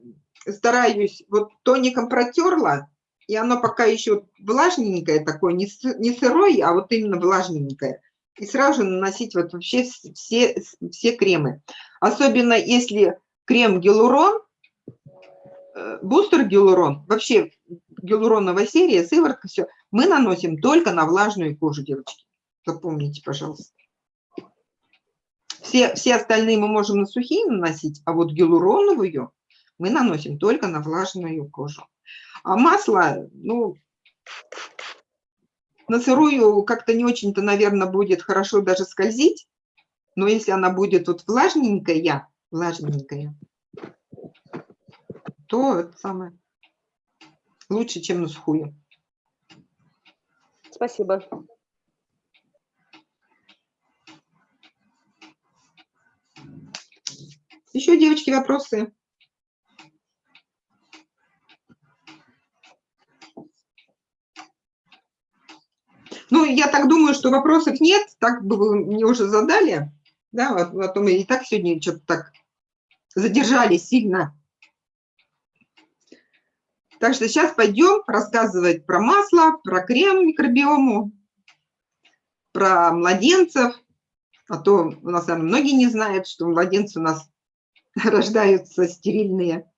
стараюсь, вот тоником протерла, и оно пока еще влажненькое такое, не, не сырое, а вот именно влажненькое. И сразу наносить вот вообще все, все кремы. Особенно если крем гиалурон, э, бустер гиалурон, вообще гиалуроновая серия, сыворотка, все. Мы наносим только на влажную кожу, девочки. Запомните, пожалуйста. Все, все остальные мы можем на сухие наносить, а вот гиалуроновую мы наносим только на влажную кожу. А масло, ну, на сырую как-то не очень-то, наверное, будет хорошо даже скользить, но если она будет вот влажненькая, влажненькая, то это самое лучше, чем на сухую. Спасибо. Еще, девочки, вопросы? Ну, я так думаю, что вопросов нет, так бы вы мне уже задали, да, вот, а то мы и так сегодня что-то так задержались сильно. Так что сейчас пойдем рассказывать про масло, про крем микробиому, про младенцев, а то у нас наверное, многие не знают, что младенцы у нас (laughs) рождаются стерильные.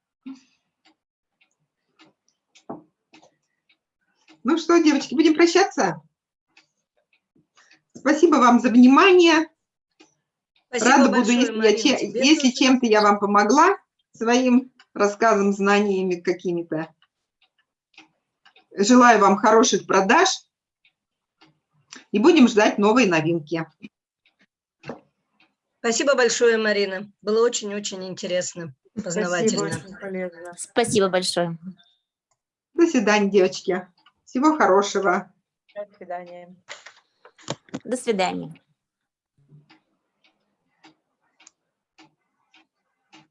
Ну что, девочки, будем прощаться? Спасибо вам за внимание. Спасибо Рада буду, большое, если, я Марина, тебе если чем-то я вам помогла, своим рассказом, знаниями какими-то. Желаю вам хороших продаж и будем ждать новые новинки. Спасибо большое, Марина. Было очень-очень интересно, Спасибо, познавательно. полезно. Спасибо большое. До свидания, девочки. Всего хорошего. До свидания. До свидания.